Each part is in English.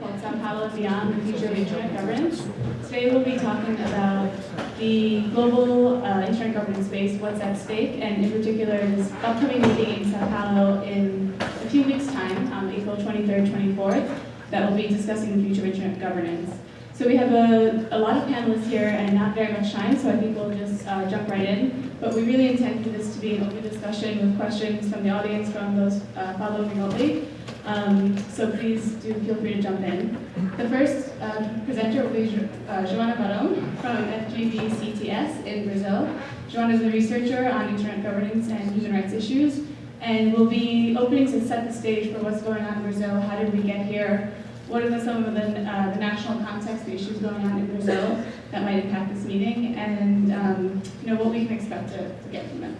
called Sao Paulo Beyond the Future of Internet Governance. Today we'll be talking about the global uh, internet governance space, what's at stake, and in particular this upcoming meeting in Sao Paulo in a few weeks' time, on April 23rd, 24th, that will be discussing the future of internet governance. So we have a, a lot of panelists here and not very much time, so I think we'll just uh, jump right in. But we really intend for this to be an open discussion with questions from the audience, from those uh, following remotely. Um, so please do feel free to jump in. The first uh, presenter will be uh, Joana Varon from FGV CTS in Brazil. Joana is a researcher on internet governance and human rights issues, and will be opening to set the stage for what's going on in Brazil, how did we get here, what are the, some of the, uh, the national context, the issues going on in Brazil that might impact this meeting, and um, you know what we can expect to, to get from it.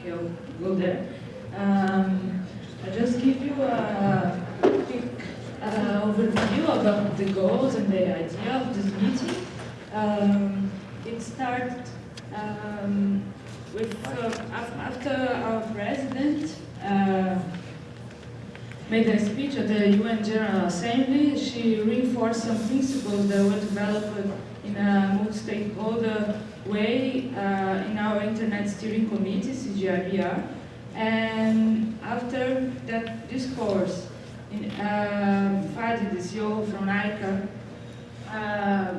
Okay, I'll go there. Um, I'll just give you a quick uh, overview about the goals and the idea of this meeting. Um, it started um, with uh, after our president uh, made a speech at the UN General Assembly. She reinforced some principles that were developed in a multi-stakeholder way uh, in our Internet Steering Committee, CGIBR. And after that discourse, in, uh, Fadi, the CEO from ICANN, uh,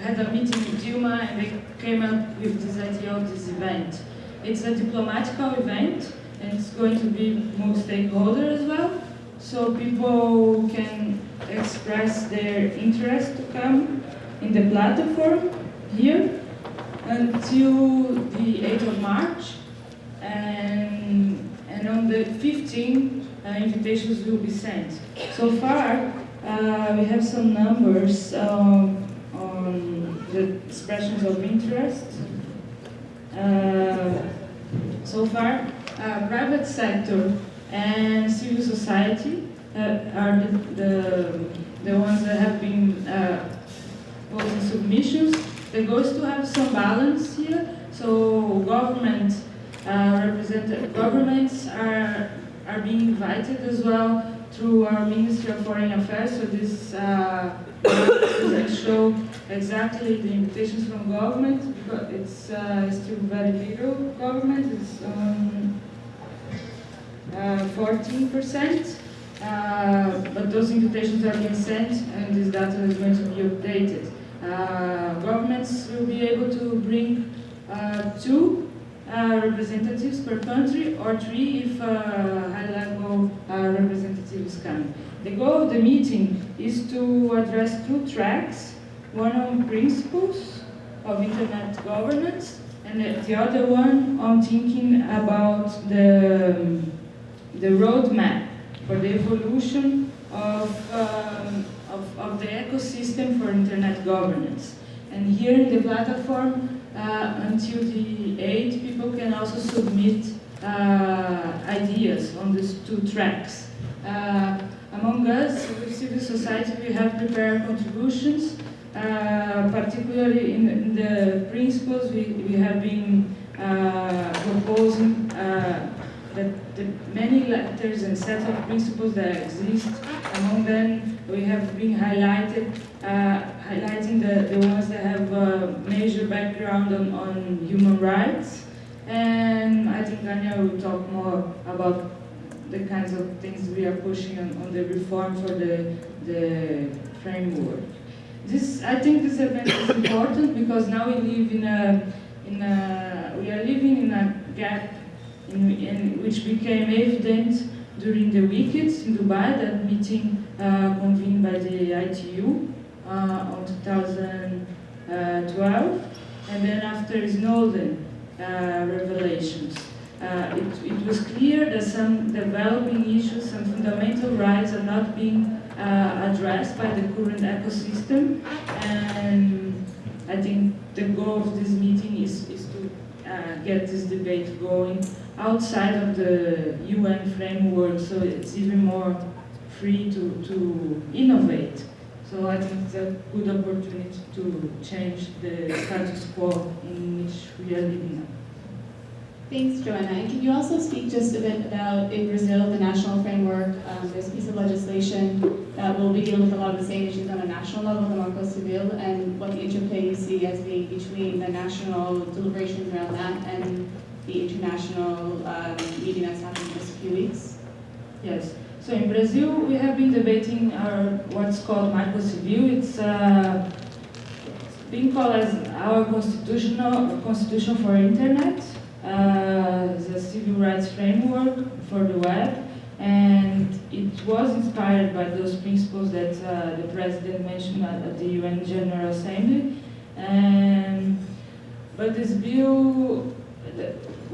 had a meeting with Dilma and they came up with this idea of this event. It's a diplomatical event and it's going to be multi-stakeholder as well. So people can express their interest to come in the platform here until the 8th of March. And, and on the 15th, uh, invitations will be sent. So far, uh, we have some numbers um, on the expressions of interest. Uh, so far, uh, private sector and civil society uh, are the, the, the, ones that have been uh, posing submissions. The goal is to have some balance here. So government uh, represented governments are are being invited as well through our Ministry of Foreign Affairs. So this uh, show exactly the invitations from government because it's uh, still very little government. It's um, 14%, uh, uh, but those invitations are being sent and this data is going to be updated. Uh, governments will be able to bring two representatives per country or three if high-level representatives come. The goal of the meeting is to address two tracks, one on principles of internet governance and the other one on thinking about the um, the roadmap for the evolution of, um, of, of, the ecosystem for internet governance. And here in the platform, uh, until the 8th, people can also submit uh, ideas on these two tracks. Uh, among us, with civil society, we have prepared contributions, uh, particularly in, in, the principles we, we have been uh, proposing uh, that the many letters and sets of principles that exist, among them we have been highlighted, uh, highlighting the, the ones that have a major background on, on human rights. And I think Daniel will talk more about the kinds of things we are pushing on, on the reform for the, the framework. This, I think this event is important because now we live in a, in a, we are living in a gap in, in, which became evident during the WCIT in Dubai, that meeting uh, convened by the ITU uh, on 2012, and then after Snowden uh, revelations. Uh, it, it, was clear that some developing issues, some fundamental rights are not being uh, addressed by the current ecosystem, and I think the goal of this meeting is, is to uh, get this debate going outside of the UN framework, so it's even more free to, to innovate. So I think it's a good opportunity to change the status quo in which we are living now. Thanks, Joanna. And can you also speak just a bit about, in Brazil, the national framework? Um, there's a piece of legislation that will be dealing with a lot of the same issues on a national level, the Marco Civil, and what the interplay you see as being between the national deliberations around that and the international um, meeting that's happening in just a few weeks. Yes. So in Brazil, we have been debating our what's called Marco Civil. It's uh, being called as our constitutional constitution for internet, uh, the civil rights framework for the web, and it was inspired by those principles that uh, the president mentioned at, at the UN General Assembly. And but this bill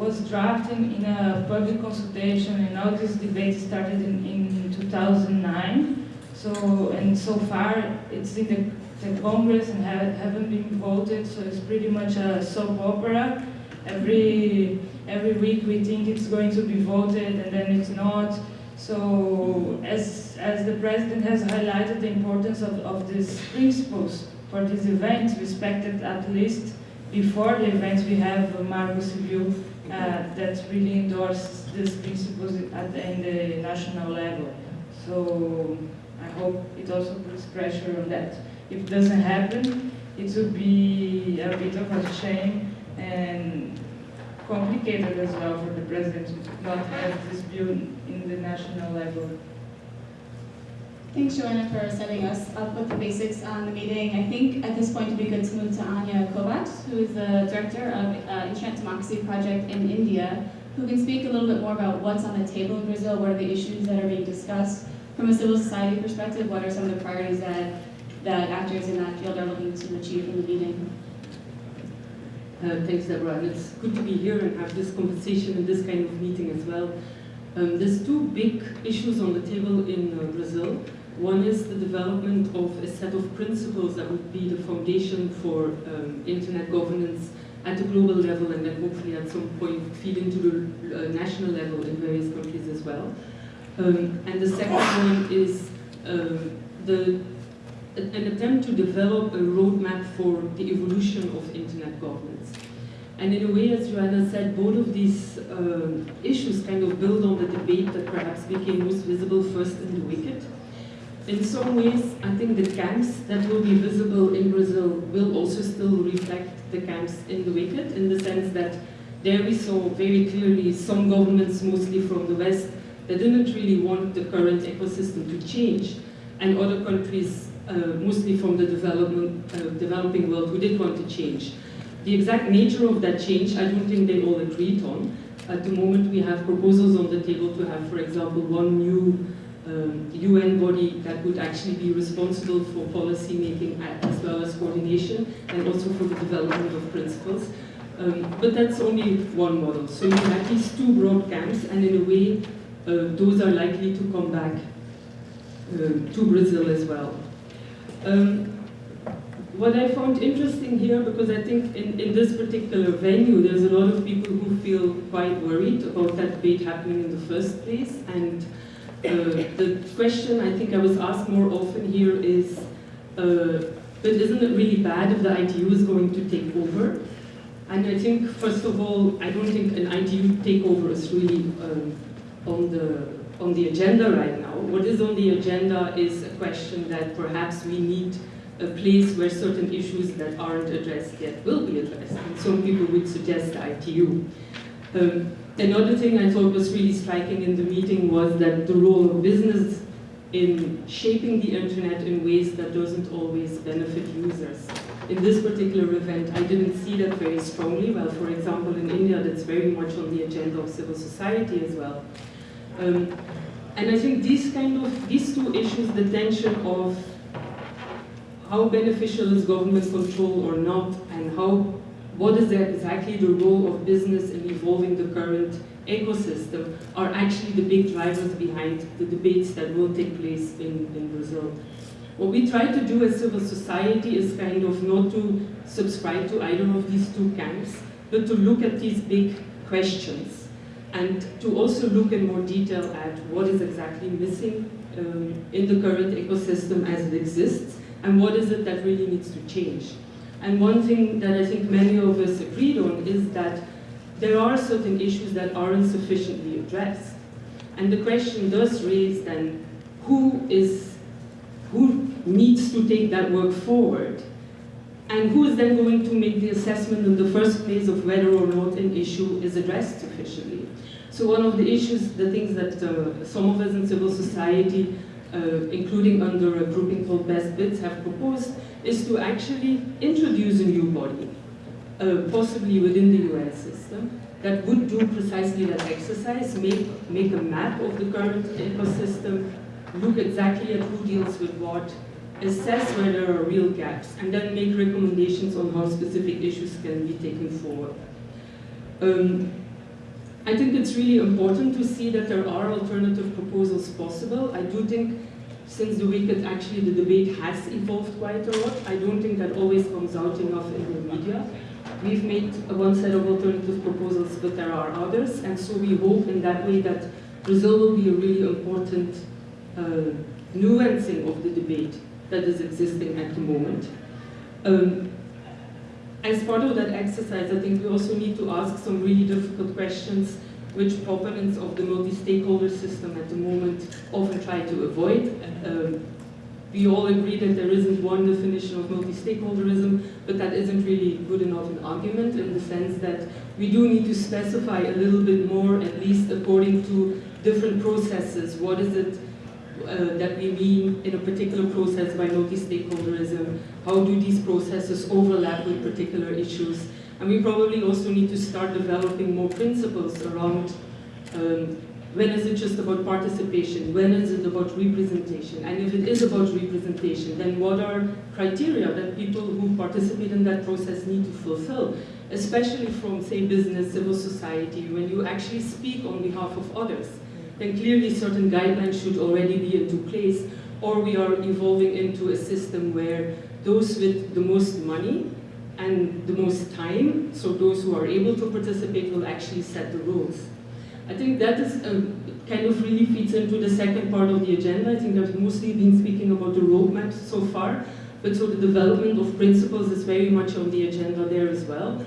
was drafted in a public consultation, and all this debate started in, in 2009. So and so far, it's in the the Congress and have, haven't been voted, so it's pretty much a soap opera. Every, every week we think it's going to be voted and then it's not. So as, as the President has highlighted the importance of, of these principles for these events, respected at least before the events we have Marco Civil Uh, that really endorses these principles at the, the national level. So I hope it also puts pressure on that if it doesn't happen, it would be a bit of a shame and complicated as well for the president to not have this bill in the national level. Thanks, Joanna, for setting us up with the basics on the meeting. I think at this point it'd be good to move to Anya Kovacs, who is the director of uh, Internet Democracy Project in India, who can speak a little bit more about what's on the table in Brazil, what are the issues that are being discussed. From a civil society perspective, what are some of the priorities that that actors in that field are looking to achieve in the meeting. Uh, thanks, Deborah. And it's good to be here and have this conversation and this kind of meeting as well. Um, there's two big issues on the table in uh, Brazil. One is the development of a set of principles that would be the foundation for um, internet governance at the global level and then hopefully at some point feed into the uh, national level in various countries as well. Um, and the second one is um, the an attempt to develop a roadmap for the evolution of internet governance. And in a way, as Joanna said, both of these uh, issues kind of build on the debate that perhaps became most visible first in the WCIT. In some ways, I think the camps that will be visible in Brazil will also still reflect the camps in the WCIT, in the sense that there we saw very clearly some governments, mostly from the West, that didn't really want the current ecosystem to change, and other countries uh, mostly from the development, uh, developing world who did want to change. The exact nature of that change, I don't think they all agreed on. At the moment, we have proposals on the table to have, for example, one new um, UN body that would actually be responsible for policy making as well as coordination and also for the development of principles. Um, but that's only one model. So you have these two broad camps, and in a way, uh, those are likely to come back uh, to Brazil as well. Um, what I found interesting here, because I think in, in this particular venue, there's a lot of people who feel quite worried about that debate happening in the first place. And the question I think I was asked more often here is, uh, but isn't it really bad if the ITU is going to take over? And I think, first of all, I don't think an ITU takeover is really um, on the on the agenda right now. What is on the agenda is a question that perhaps we need a place where certain issues that aren't addressed yet will be addressed. And some people would suggest the ITU. Um, another thing I thought was really striking in the meeting was that the role of business in shaping the internet in ways that doesn't always benefit users. In this particular event, I didn't see that very strongly. Well, for example, in India, that's very much on the agenda of civil society as well. Um, and I think these kind of, these two issues, the tension of how beneficial is government control or not, and how, what is exactly the role of business in evolving the current ecosystem, are actually the big drivers behind the debates that will take place in, in Brazil. What we try to do as civil society is kind of not to subscribe to either of these two camps, but to look at these big questions and to also look in more detail at what is exactly missing um, in the current ecosystem as it exists, and what is it that really needs to change. And one thing that I think many of us agreed on is that there are certain issues that aren't sufficiently addressed. And the question does raise then, who is, who needs to take that work forward? And who is then going to make the assessment in the first place of whether or not an issue is addressed sufficiently? So one of the issues, the things that uh, some of us in civil society, uh, including under a grouping called Best Bits, have proposed, is to actually introduce a new body, uh, possibly within the UN system, that would do precisely that exercise, make, make a map of the current ecosystem, look exactly at who deals with what, assess where there are real gaps, and then make recommendations on how specific issues can be taken forward. Um, I think it's really important to see that there are alternative proposals possible. I do think since the WCIT actually the debate has evolved quite a lot. I don't think that always comes out enough in the media. We've made one set of alternative proposals, but there are others, and so we hope in that way that Brazil will be a really important uh, nuancing of the debate that is existing at the moment. Um, as part of that exercise, I think we also need to ask some really difficult questions which proponents of the multi-stakeholder system at the moment often try to avoid. Um, we all agree that there isn't one definition of multi-stakeholderism, but that isn't really good enough an argument in the sense that we do need to specify a little bit more, at least according to different processes. What is it uh, that we mean in a particular process by multi-stakeholderism? How do these processes overlap with particular issues? And we probably also need to start developing more principles around um, when is it just about participation? When is it about representation? And if it is about representation, then what are criteria that people who participate in that process need to fulfill? Especially from, say, business, civil society, when you actually speak on behalf of others, then clearly certain guidelines should already be into place, or we are evolving into a system where those with the most money and the most time, so those who are able to participate will actually set the rules. I think that is uh, kind of really feeds into the second part of the agenda. I think I've mostly been speaking about the roadmap so far, but so the development of principles is very much on the agenda there as well.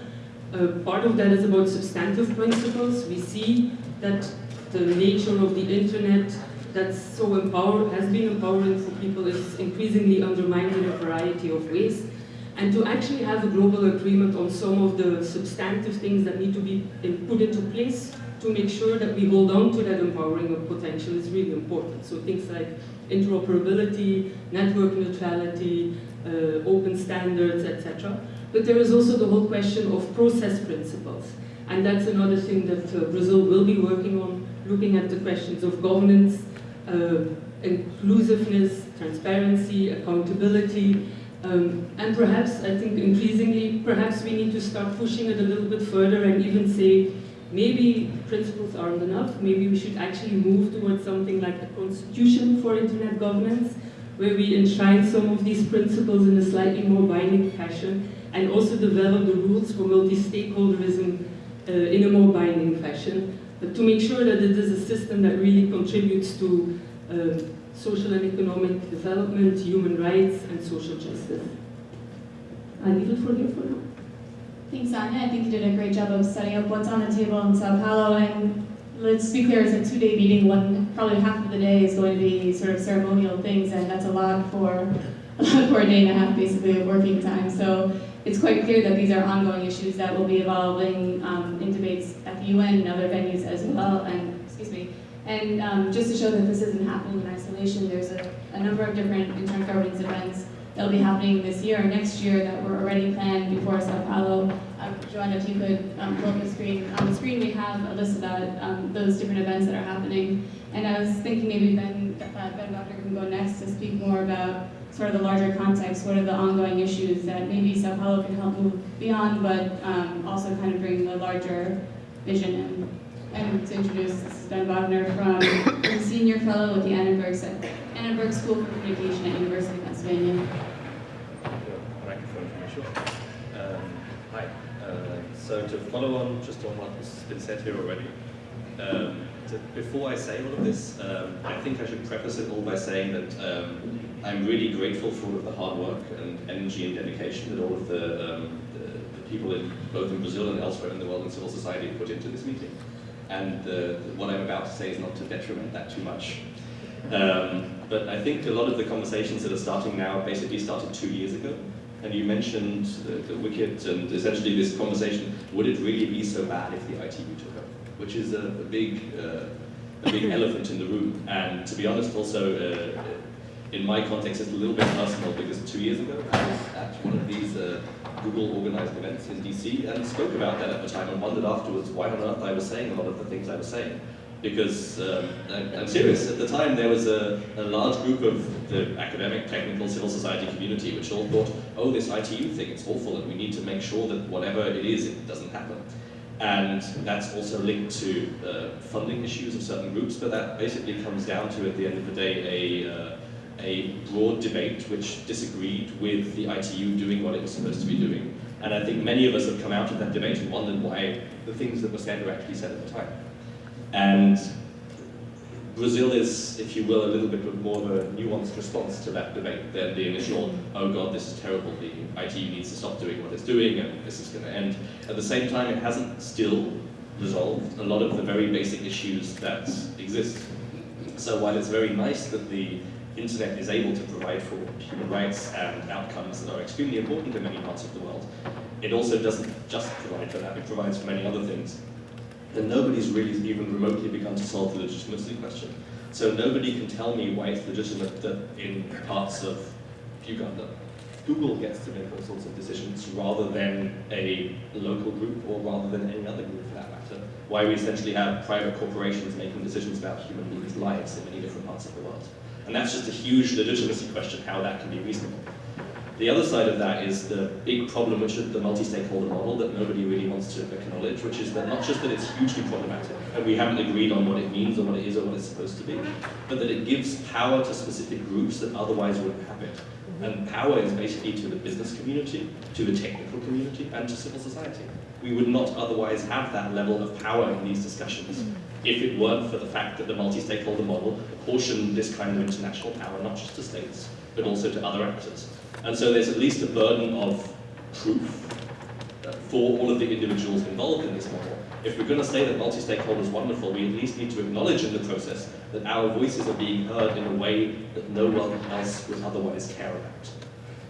Uh, part of that is about substantive principles. We see that the nature of the internet that's so empowered, has been empowering for people is increasingly undermined in a variety of ways. And to actually have a global agreement on some of the substantive things that need to be put into place to make sure that we hold on to that empowering of potential is really important. So things like interoperability, network neutrality, uh, open standards, etc. But there is also the whole question of process principles. And that's another thing that uh, Brazil will be working on, looking at the questions of governance, uh, inclusiveness, transparency, accountability, um, and perhaps, I think increasingly, perhaps we need to start pushing it a little bit further and even say, maybe principles aren't enough, maybe we should actually move towards something like a constitution for internet governance, where we enshrine some of these principles in a slightly more binding fashion, and also develop the rules for multi-stakeholderism uh, in a more binding fashion, but to make sure that it is a system that really contributes to uh, social and economic development, human rights, and social justice. I leave it for you for now. Thanks, Anya. I think you did a great job of setting up what's on the table in Sao Paulo. And let's be clear, it's a two-day meeting. One, probably half of the day is going to be sort of ceremonial things, and that's a lot for, for a day and a half, basically, of working time. So it's quite clear that these are ongoing issues that will be evolving um, in debates at the UN and other venues as well. And. And um, just to show that this isn't happening in isolation, there's a, a number of different intergovernance events that'll be happening this year or next year that were already planned before Sao Paulo. Um, Joanna, if you could um, pull up the screen. On the screen we have a list about um, those different events that are happening. And I was thinking maybe Ben, uh, Ben Doctor can go next to speak more about sort of the larger context, what are the ongoing issues that maybe Sao Paulo can help move beyond, but um, also kind of bring the larger vision in. And to introduce, this is Ben Wagner from the Senior Fellow with the Annenberg, Annenberg School for Communication at University of Pennsylvania. Microphone for sure. Um, hi. Uh, so to follow on just on what has been said here already, um, to, before I say all of this, um, I think I should preface it all by saying that um, I'm really grateful for all of the hard work and energy and dedication that all of the, um, the, the people in both in Brazil and elsewhere in the world in civil society put into this meeting. And uh, what I'm about to say is not to detriment that too much. Um, but I think a lot of the conversations that are starting now basically started two years ago. And you mentioned the, the WCIT and essentially this conversation, would it really be so bad if the ITU took over? Which is a, a big, uh, a big elephant in the room. And to be honest, also, uh, in my context, it's a little bit personal because two years ago, I was at one of these uh, Google organized events in DC and spoke about that at the time and wondered afterwards why on earth I was saying a lot of the things I was saying because um, I'm, serious. At the time, there was a, a, large group of the academic, technical, civil society community which all thought, oh, this ITU thing, it's awful, and we need to make sure that whatever it is, it doesn't happen. And that's also linked to uh, funding issues of certain groups, but that basically comes down to, at the end of the day, a, uh, a broad debate which disagreed with the ITU doing what it was supposed to be doing. And I think many of us have come out of that debate and wondered why the things that were said were actually said at the time. And Brazil is, if you will, a little bit more of a nuanced response to that debate than the initial, oh god, this is terrible, the ITU needs to stop doing what it's doing and this is going to end. At the same time, it hasn't still resolved a lot of the very basic issues that exist. So while it's very nice that the internet is able to provide for human rights and outcomes that are extremely important in many parts of the world, it also doesn't just provide for that, it provides for many other things then nobody's really even remotely begun to solve the legitimacy question. So nobody can tell me why it's legitimate that in parts of Uganda, Google gets to make all sorts of decisions rather than a local group or rather than any other group for that matter. Why we essentially have private corporations making decisions about human beings' lives in many different parts of the world. And that's just a huge legitimacy question, how that can be reasonable. The other side of that is the big problem, which is the multi-stakeholder model that nobody really wants to acknowledge, which is that not just that it's hugely problematic, and we haven't agreed on what it means or what it is or what it's supposed to be, but that it gives power to specific groups that otherwise wouldn't have it. And power is basically to the business community, to the technical community, and to civil society. We would not otherwise have that level of power in these discussions if it weren't for the fact that the multi-stakeholder model apportioned this kind of international power not just to states, but also to other actors. And so there's at least a burden of proof for all of the individuals involved in this model. If we're going to say that multi-stakeholder is wonderful, we at least need to acknowledge in the process that our voices are being heard in a way that no one else would otherwise care about.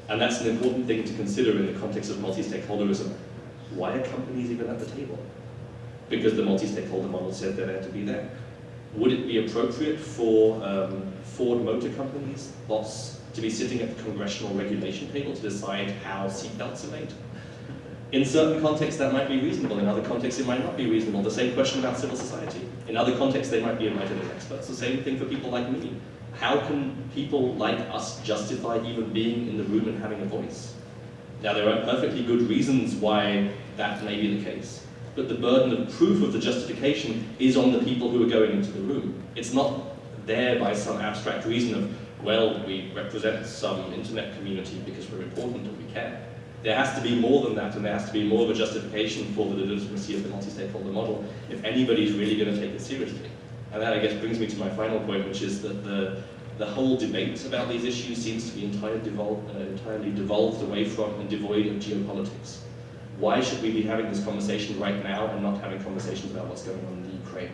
And that's an important thing to consider in the context of multi-stakeholderism. Why are companies even at the table? Because the multi-stakeholder model said they're there to be there. Would it be appropriate for um, Ford Motor Company's boss to be sitting at the congressional regulation table to decide how seatbelts are made. In certain contexts, that might be reasonable. In other contexts, it might not be reasonable. The same question about civil society. In other contexts, they might be invited as experts. The same thing for people like me. How can people like us justify even being in the room and having a voice? Now, there are perfectly good reasons why that may be the case. But the burden of proof of the justification is on the people who are going into the room. It's not there by some abstract reason of, well, we represent some internet community because we're important and we care. There has to be more than that, and there has to be more of a justification for the legitimacy of the multi-stakeholder model if anybody's really going to take it seriously. And that, I guess, brings me to my final point, which is that the, the whole debate about these issues seems to be entirely devolved, uh, entirely devolved away from and devoid of geopolitics. Why should we be having this conversation right now and not having conversations about what's going on in the Ukraine?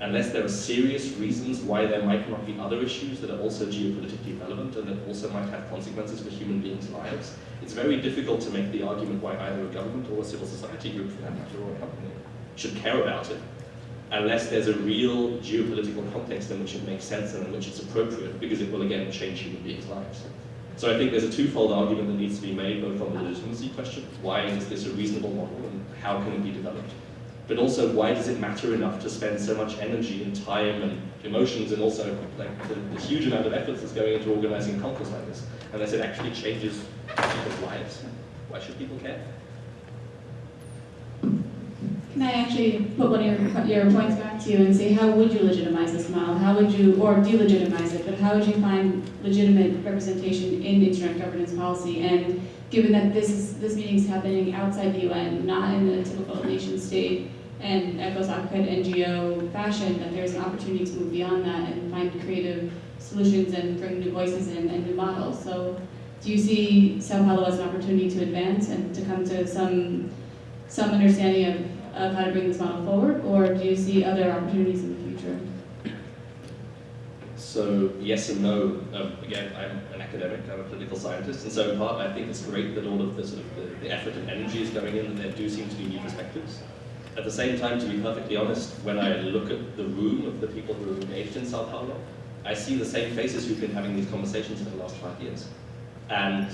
unless there are serious reasons why there might not be other issues that are also geopolitically relevant and that also might have consequences for human beings' lives, it's very difficult to make the argument why either a government or a civil society group, for that matter, or a company, should care about it, unless there's a real geopolitical context in which it makes sense and in which it's appropriate, because it will again change human beings' lives. So I think there's a twofold argument that needs to be made, both on the legitimacy question, why is this a reasonable model, and how can it be developed? but also why does it matter enough to spend so much energy and time and emotions and also like the, the huge amount of effort that's going into organizing a conference like this, unless it actually changes people's lives? Why should people care? Can I actually put one of your, your points back to you and say, how would you legitimize this model? How would you, or delegitimize it, but how would you find legitimate representation in internet governance policy? And given that this is, this meeting is happening outside the UN, not in the typical nation state, and Echo's Occupy NGO fashion, that there's an opportunity to move beyond that and find creative solutions and bring new voices in and new models. So do you see Sao Paulo as an opportunity to advance and to come to some some understanding of, of how to bring this model forward, or do you see other opportunities in the future? So yes and no. Um, again, I'm an academic, I'm a political scientist, and so in part I think it's great that all of the sort of the, the effort and energy is going in, and there do seem to be new perspectives. At the same time, to be perfectly honest, when I look at the room of the people who are engaged in Sao Paulo, I see the same faces who've been having these conversations for the last five years. And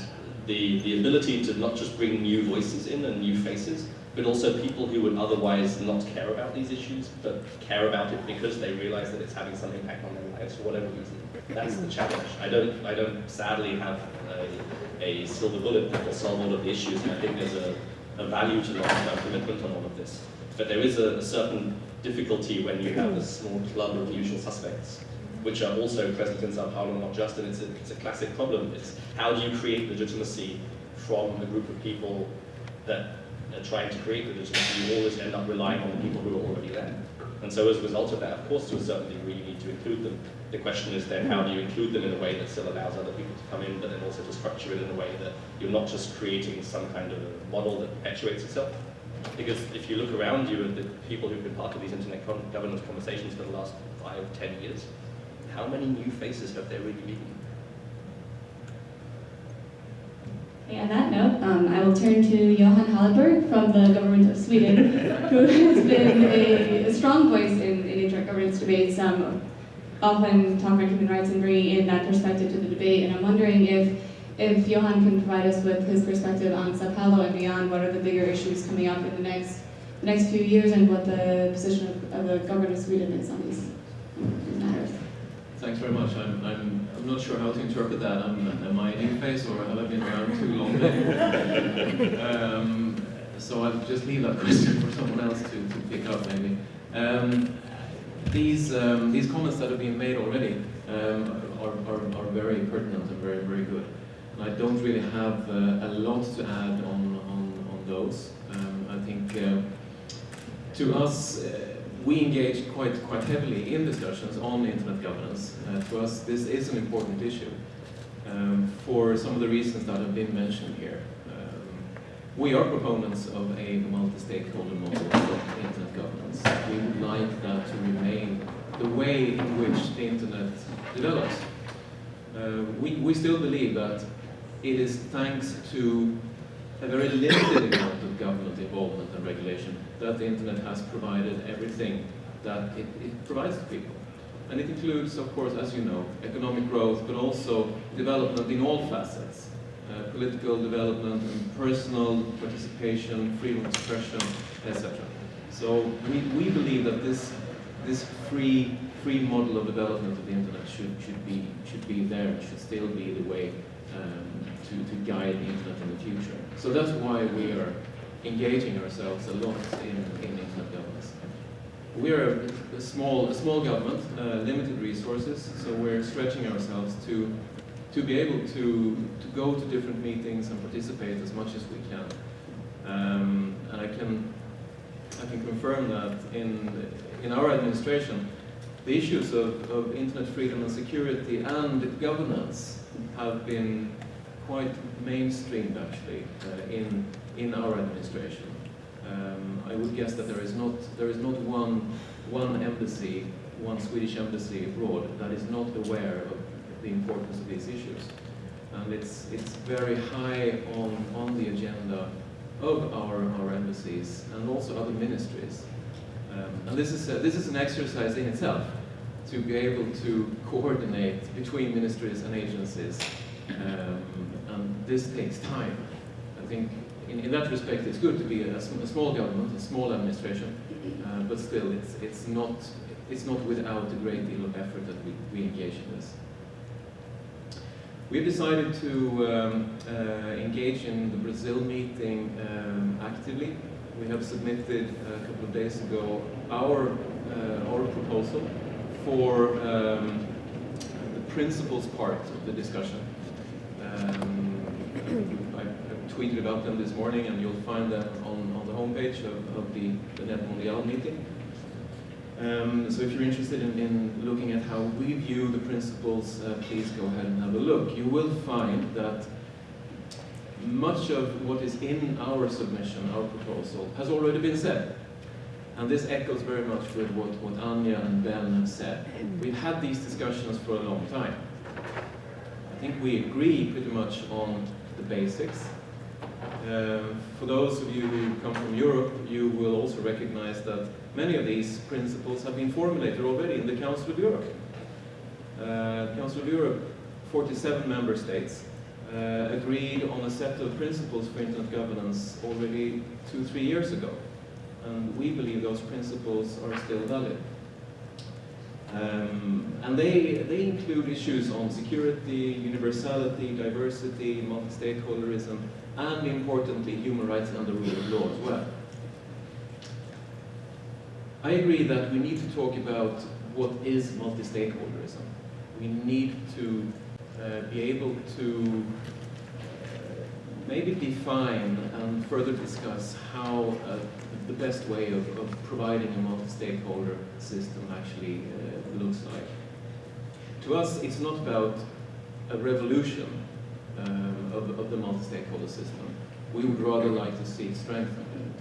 the, the ability to not just bring new voices in and new faces, but also people who would otherwise not care about these issues, but care about it because they realize that it's having some impact on their lives for whatever reason. That's the challenge. I don't, I don't sadly have a, a silver bullet that will solve all of the issues, and I think there's a, a value to long-term commitment on all of this. But there is a, a certain difficulty when you have a small club of usual suspects, which are also present in Sao Paulo, not just, and it's a, it's a classic problem. It's how do you create legitimacy from a group of people that trying to create the legitimacy? You always end up relying on the people who are already there. And so as a result of that, of course, to a certain degree, you need to include them. The question is then, how do you include them in a way that still allows other people to come in, but then also to structure it in a way that you're not just creating some kind of model that perpetuates itself, because if you look around you at the people who've been part of these internet governance conversations for the last five, ten years, how many new faces have there really been? Okay, on that note, um, I will turn to Johan Hallenborg from the government of Sweden, who has been a, a strong voice in, in intergovernance debates, um, often talking about human rights and bringing in that perspective to the debate. And I'm wondering if, if Johan can provide us with his perspective on Sao Paulo and beyond, what are the bigger issues coming up in the next, the next few years and what the position of, of the government of Sweden is on these. Thanks very much. I'm, I'm, I'm not sure how to interpret that. I'm, am I new face or have I been around too long? um, so I'll just leave that question for someone else to, to pick up maybe. Um, these, um, these comments that have been made already um, are, are, are very pertinent and very, very good. And I don't really have uh, a lot to add on, on, on those. Um, I think uh, to us, uh, we engage quite, quite heavily in discussions on internet governance. Uh, to us, this is an important issue um, for some of the reasons that have been mentioned here. Um, we are proponents of a multi-stakeholder model of internet governance. We would like that to remain the way in which the internet develops. Uh, we, we still believe that it is thanks to a very limited amount of government involvement and regulation that the internet has provided everything that it, it provides to people. And it includes, of course, as you know, economic growth, but also development in all facets. Uh, political development and personal participation, freedom of expression, etc. So we, we believe that this, this free, free model of development of the internet should, should, be, should be there, should still be the way um, to, to guide the internet in the future. So that's why we are engaging ourselves a lot in, in internet governance. We are a, small, a small government, uh, limited resources, so we're stretching ourselves to, to be able to, to go to different meetings and participate as much as we can. Um, and I can, I can confirm that in, in our administration, the issues of, of internet freedom and security and governance have been quite mainstreamed actually uh, in, in our administration. Um, I would guess that there is not, there is not one, one embassy, one Swedish embassy abroad that is not aware of the importance of these issues. And it's, it's very high on, on the agenda of our, our embassies and also other ministries. Um, and this is, a, this is an exercise in itself to be able to coordinate between ministries and agencies um, this takes time. I think in, in that respect it's good to be a, a small government, a small administration, uh, but still it's, it's, not, it's not without a great deal of effort that we, we engage in this. We've decided to um, uh, engage in the Brazil meeting um, actively. We have submitted a couple of days ago our, uh, our proposal for um, the principles part of the discussion. I, tweeted about them this morning and you'll find them on, on the homepage of, of the, the NETmundial meeting. Um, so if you're interested in, in, looking at how we view the principles, uh, please go ahead and have a look. You will find that much of what is in our submission, our proposal, has already been said. And this echoes very much with what, what Anja and Ben have said. We've had these discussions for a long time. I think we agree pretty much on the basics. Um, for those of you who come from Europe, you will also recognize that many of these principles have been formulated already in the Council of Europe. Uh, Council of Europe, 47 member states, uh, agreed on a set of principles for internet governance already two, three years ago. And we believe those principles are still valid. Um, and they, they include issues on security, universality, diversity, multi-stakeholderism, and importantly, human rights and the rule of law as well. I agree that we need to talk about what is multi-stakeholderism. We need to uh, be able to uh, maybe define and further discuss how uh, the best way of, of providing a multi-stakeholder system actually uh, looks like. To us, it's not about a revolution um, of, of the multi-stakeholder system. We would rather like to see it strengthened.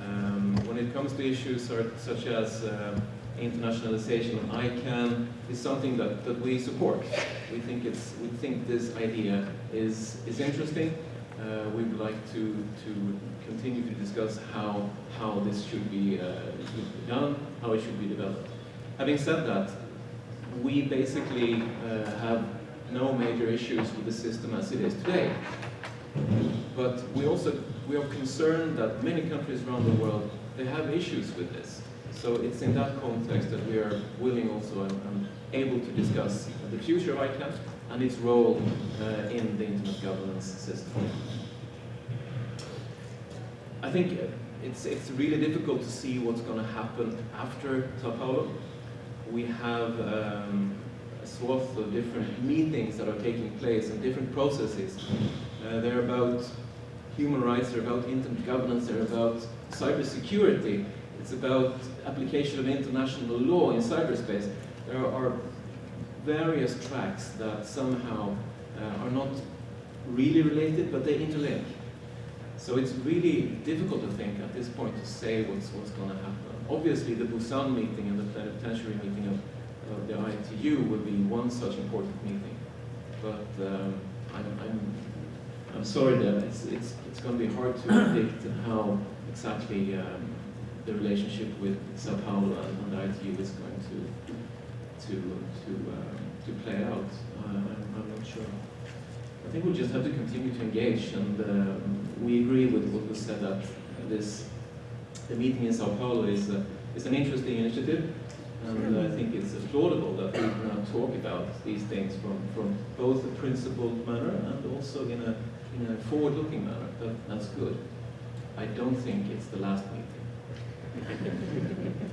Um, when it comes to issues such as uh, internationalization of ICANN, is something that, that we support. We think it's we think this idea is is interesting. Uh, we would like to to continue to discuss how how this should be, uh, should be done, how it should be developed. Having said that, we basically uh, have no major issues with the system as it is today. But we also we are concerned that many countries around the world they have issues with this. So it's in that context that we are willing also and, and able to discuss the future of ICANN and its role uh, in the internet governance system. I think it's, it's really difficult to see what's going to happen after Sao Paulo. We have um, a swath of different meetings that are taking place and different processes. Uh, they're about human rights, they're about internet governance, they're about cybersecurity, it's about application of international law in cyberspace. There are various tracks that somehow uh, are not really related, but they interlink. So it's really difficult to think at this point to say what's, what's going to happen. Obviously, the Busan meeting and the plenipotentiary meeting of, of the ITU will be one such important meeting. But um, I'm, I'm, I'm sorry that it's, it's, it's going to be hard to predict how exactly um, the relationship with Sao Paulo and, the ITU is going to, to, to, um, to play out. Uh, I'm, I'm not sure. I think we'll just have to continue to engage, and um, we agree with what was said that this the meeting in Sao Paulo is uh, is an interesting initiative, and I think it's applaudable that we can now talk about these things from, from both a principled manner and also in a in a forward-looking manner. That, that's good. I don't think it's the last meeting.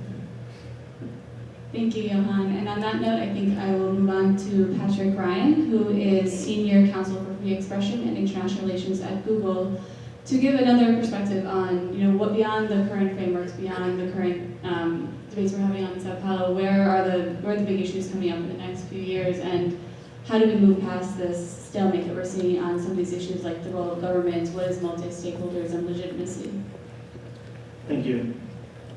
Thank you, Johan. And on that note, I think I will move on to Patrick Ryan, who is Senior Counsel for Free Expression and International Relations at Google, to give another perspective on, you know, what beyond the current frameworks, beyond the current um, debates we're having on Sao Paulo, where are the where are the big issues coming up in the next few years, and how do we move past this stalemate that we're seeing on some of these issues like the role of governments, what is multi-stakeholders, and legitimacy? Thank you.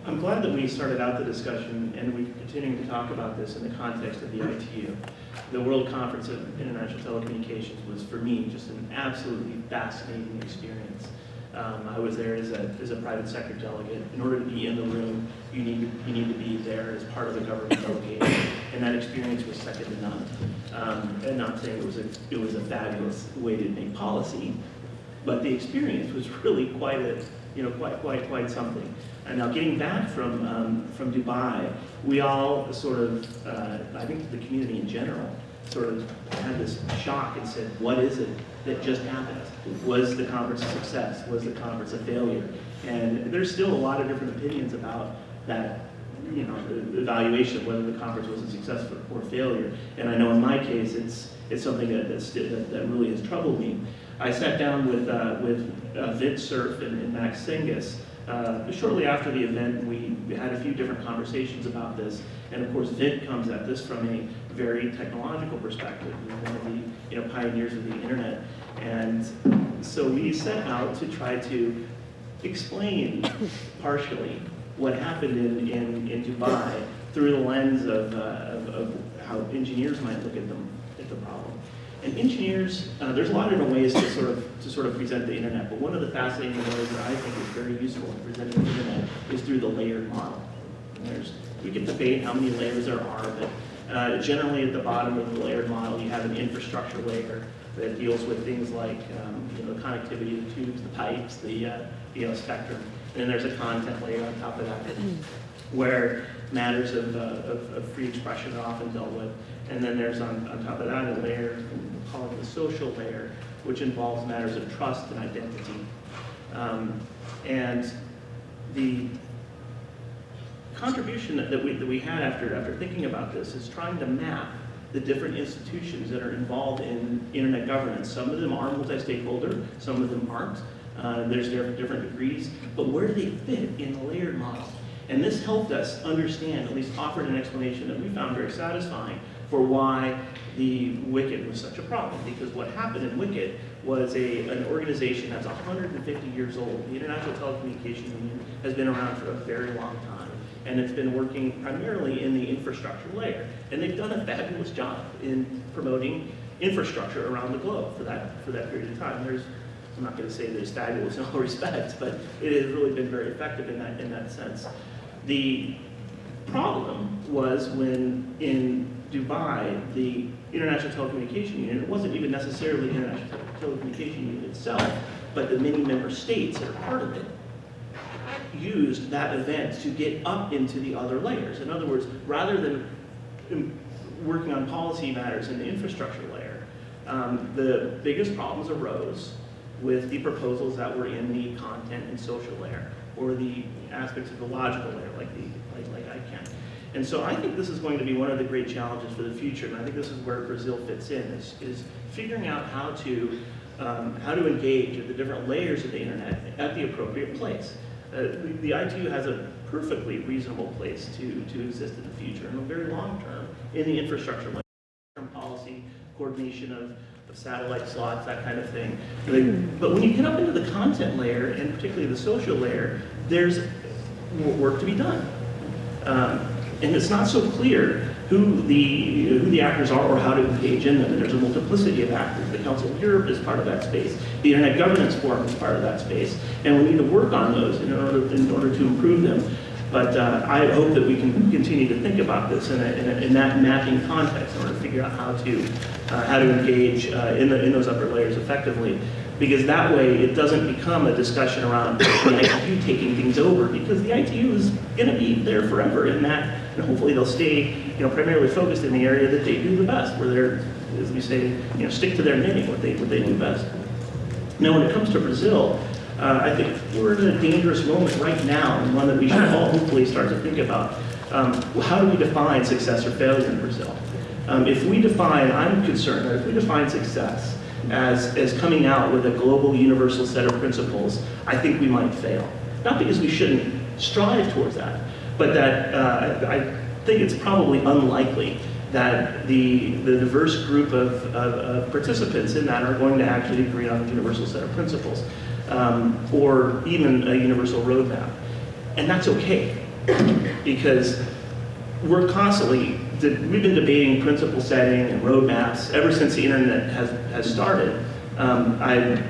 I'm glad that we started out the discussion and we're continuing to talk about this in the context of the ITU. The World Conference of International Telecommunications was, for me, just an absolutely fascinating experience. Um, I was there as a, as a private sector delegate. In order to be in the room, you need, to, you need to be there as part of the government delegation. And that experience was second to none. Um, and not saying it was, a, it was a fabulous way to make policy, but the experience was really quite a, you know, quite, quite, quite something. And now getting back from, um, from Dubai, we all sort of, uh, I think the community in general, sort of had this shock and said, what is it that just happened? Was the conference a success? Was the conference a failure? And there's still a lot of different opinions about that, you know, evaluation of whether the conference was a success or failure. And I know in my case, it's, it's something that, that, that really has troubled me. I sat down with, uh, with uh, Vint Cerf and, and Max Senges uh, shortly after the event, we, had a few different conversations about this, and of course, Vint comes at this from a very technological perspective. One of the you know, pioneers of the internet, and so we set out to try to explain partially what happened in, in, in Dubai through the lens of, uh, of, of how engineers might look at them. And engineers, uh, there's a lot of different ways to sort of to sort of present the internet, but one of the fascinating ways that I think is very useful in presenting the internet is through the layered model. And There's, we can debate how many layers there are, but uh, generally at the bottom of the layered model, you have an infrastructure layer that deals with things like um, you know, the connectivity, the tubes, the pipes, the uh, you know, spectrum. And then there's a content layer on top of that, where matters of, uh, of, of free expression are often dealt with. And then there's on, on top of that a layer, we call it the social layer, which involves matters of trust and identity. Um, and the contribution that, we, that we had after, after thinking about this is trying to map the different institutions that are involved in internet governance. Some of them are multi-stakeholder, some of them aren't. Uh, there's different degrees, but where do they fit in the layered model? And this helped us understand, at least offered an explanation that we found very satisfying for why the WCIT was such a problem. Because what happened in WCIT was a, an organization that's 150 years old. The International Telecommunication Union has been around for a very long time. And it's been working primarily in the infrastructure layer. And they've done a fabulous job in promoting infrastructure around the globe for that, for that period of time. There's, I'm not going to say it's fabulous in all respects, but it has really been very effective in that, in that sense. The problem was when in Dubai, the International Telecommunication Union, it wasn't even necessarily the International Telecommunication Union itself, but the many member states that are part of it, used that event to get up into the other layers. In other words, rather than um, working on policy matters in the infrastructure layer, um, the biggest problems arose with the proposals that were in the content and social layer, or the aspects of the logical layer, like the. And so I think this is going to be one of the great challenges for the future, and I think this is where Brazil fits in, is, is figuring out how to, um, how to engage with the different layers of the internet at the appropriate place. Uh, the, the ITU has a perfectly reasonable place to, to exist in the future, in the very long term, in the infrastructure term policy, coordination of, of satellite slots, that kind of thing. But, but when you get up into the content layer, and particularly the social layer, there's work to be done. Um, and it's not so clear who the, who the actors are or how to engage in them. And there's a multiplicity of actors. The Council of Europe is part of that space. The Internet Governance Forum is part of that space. And we need to work on those in order, in order to improve them. But uh, I hope that we can continue to think about this in, a, in, a, in that mapping context in order to figure out how to, uh, how to engage uh, in, the, in those upper layers effectively. Because that way it doesn't become a discussion around the ITU taking things over because the ITU is going to be there forever in that and hopefully they'll stay, you know, primarily focused in the area that they do the best, where they're, as we say, you know, stick to their knitting, what they, what they do best. Now, when it comes to Brazil, uh, I think we're in a dangerous moment right now, and one that we should all hopefully start to think about. Um, how do we define success or failure in Brazil? Um, if we define, I'm concerned that if we define success as, as coming out with a global universal set of principles, I think we might fail. Not because we shouldn't strive towards that, but that uh, I think it's probably unlikely that the, the diverse group of, of, of, participants in that are going to actually agree on a universal set of principles um, or even a universal roadmap. And that's okay because we're constantly, we've been debating principle setting and roadmaps ever since the internet has, has started. Um, I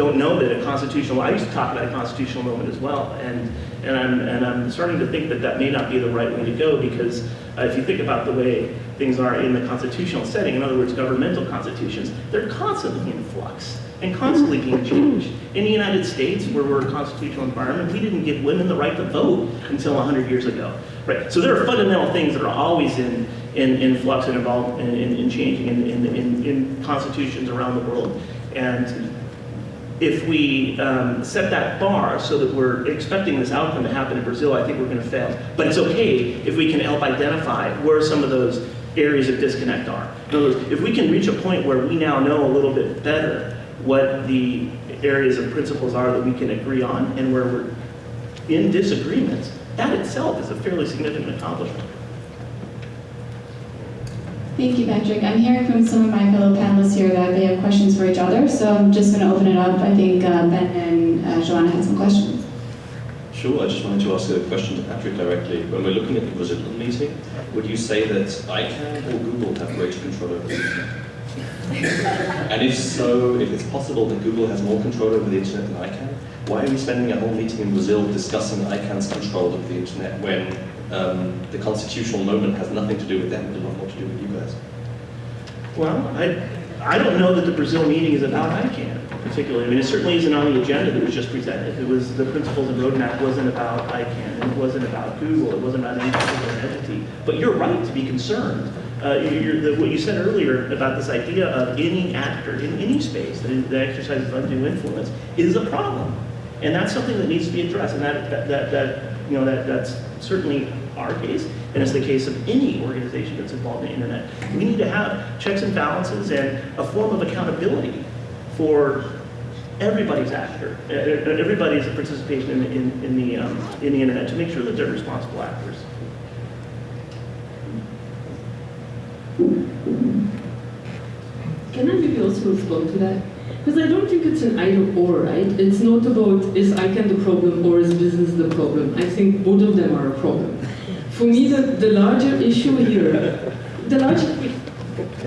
don't know that a constitutional, I used to talk about a constitutional moment as well, and, and, I'm, and I'm starting to think that that may not be the right way to go because uh, if you think about the way things are in the constitutional setting, in other words, governmental constitutions, they're constantly in flux and constantly being changed. In the United States, where we're a constitutional environment, we didn't give women the right to vote until 100 years ago. Right? So there are fundamental things that are always in, in, in flux and involved in, in, in changing in, in, in, in constitutions around the world. And if we um, set that bar so that we're expecting this outcome to happen in Brazil, I think we're going to fail. But it's okay if we can help identify where some of those areas of disconnect are. In other words, if we can reach a point where we now know a little bit better what the areas of principles are that we can agree on and where we're in disagreements, that itself is a fairly significant accomplishment. Thank you, Patrick. I'm hearing from some of my fellow panelists here that they have questions for each other. So I'm just going to open it up. I think uh, Ben and uh, Joanna had some questions. Sure, I just wanted to ask a question to Patrick directly. When we're looking at the Brazilian meeting, would you say that ICANN or Google have greater control over the internet? and if so, if it's possible that Google has more control over the internet than ICANN, why are we spending a whole meeting in Brazil discussing ICANN's control of the internet when um, the constitutional moment has nothing to do with them, but a more to do with you guys? Well, I, I don't know that the Brazil meeting is about ICANN particularly. I mean, it certainly isn't on the agenda that was just presented. It was, the principles and roadmap wasn't about ICANN, and it wasn't about Google, it wasn't about any particular entity. But you're right to be concerned. Uh, the, what you said earlier about this idea of any actor in any space that, that exercises undue influence is a problem. And that's something that needs to be addressed, and that, that, that, that you know, that, that's certainly our case, and it's the case of any organization that's involved in the internet. We need to have checks and balances and a form of accountability for everybody's actor, uh, uh, everybody's participation in, in, in the, um, in the internet to make sure that they're responsible actors. Can I maybe also respond to that? Because I don't think it's an either or, right? It's not about is ICANN the problem or is business the problem. I think both of them are a problem. For me, the, the larger issue here, the larger,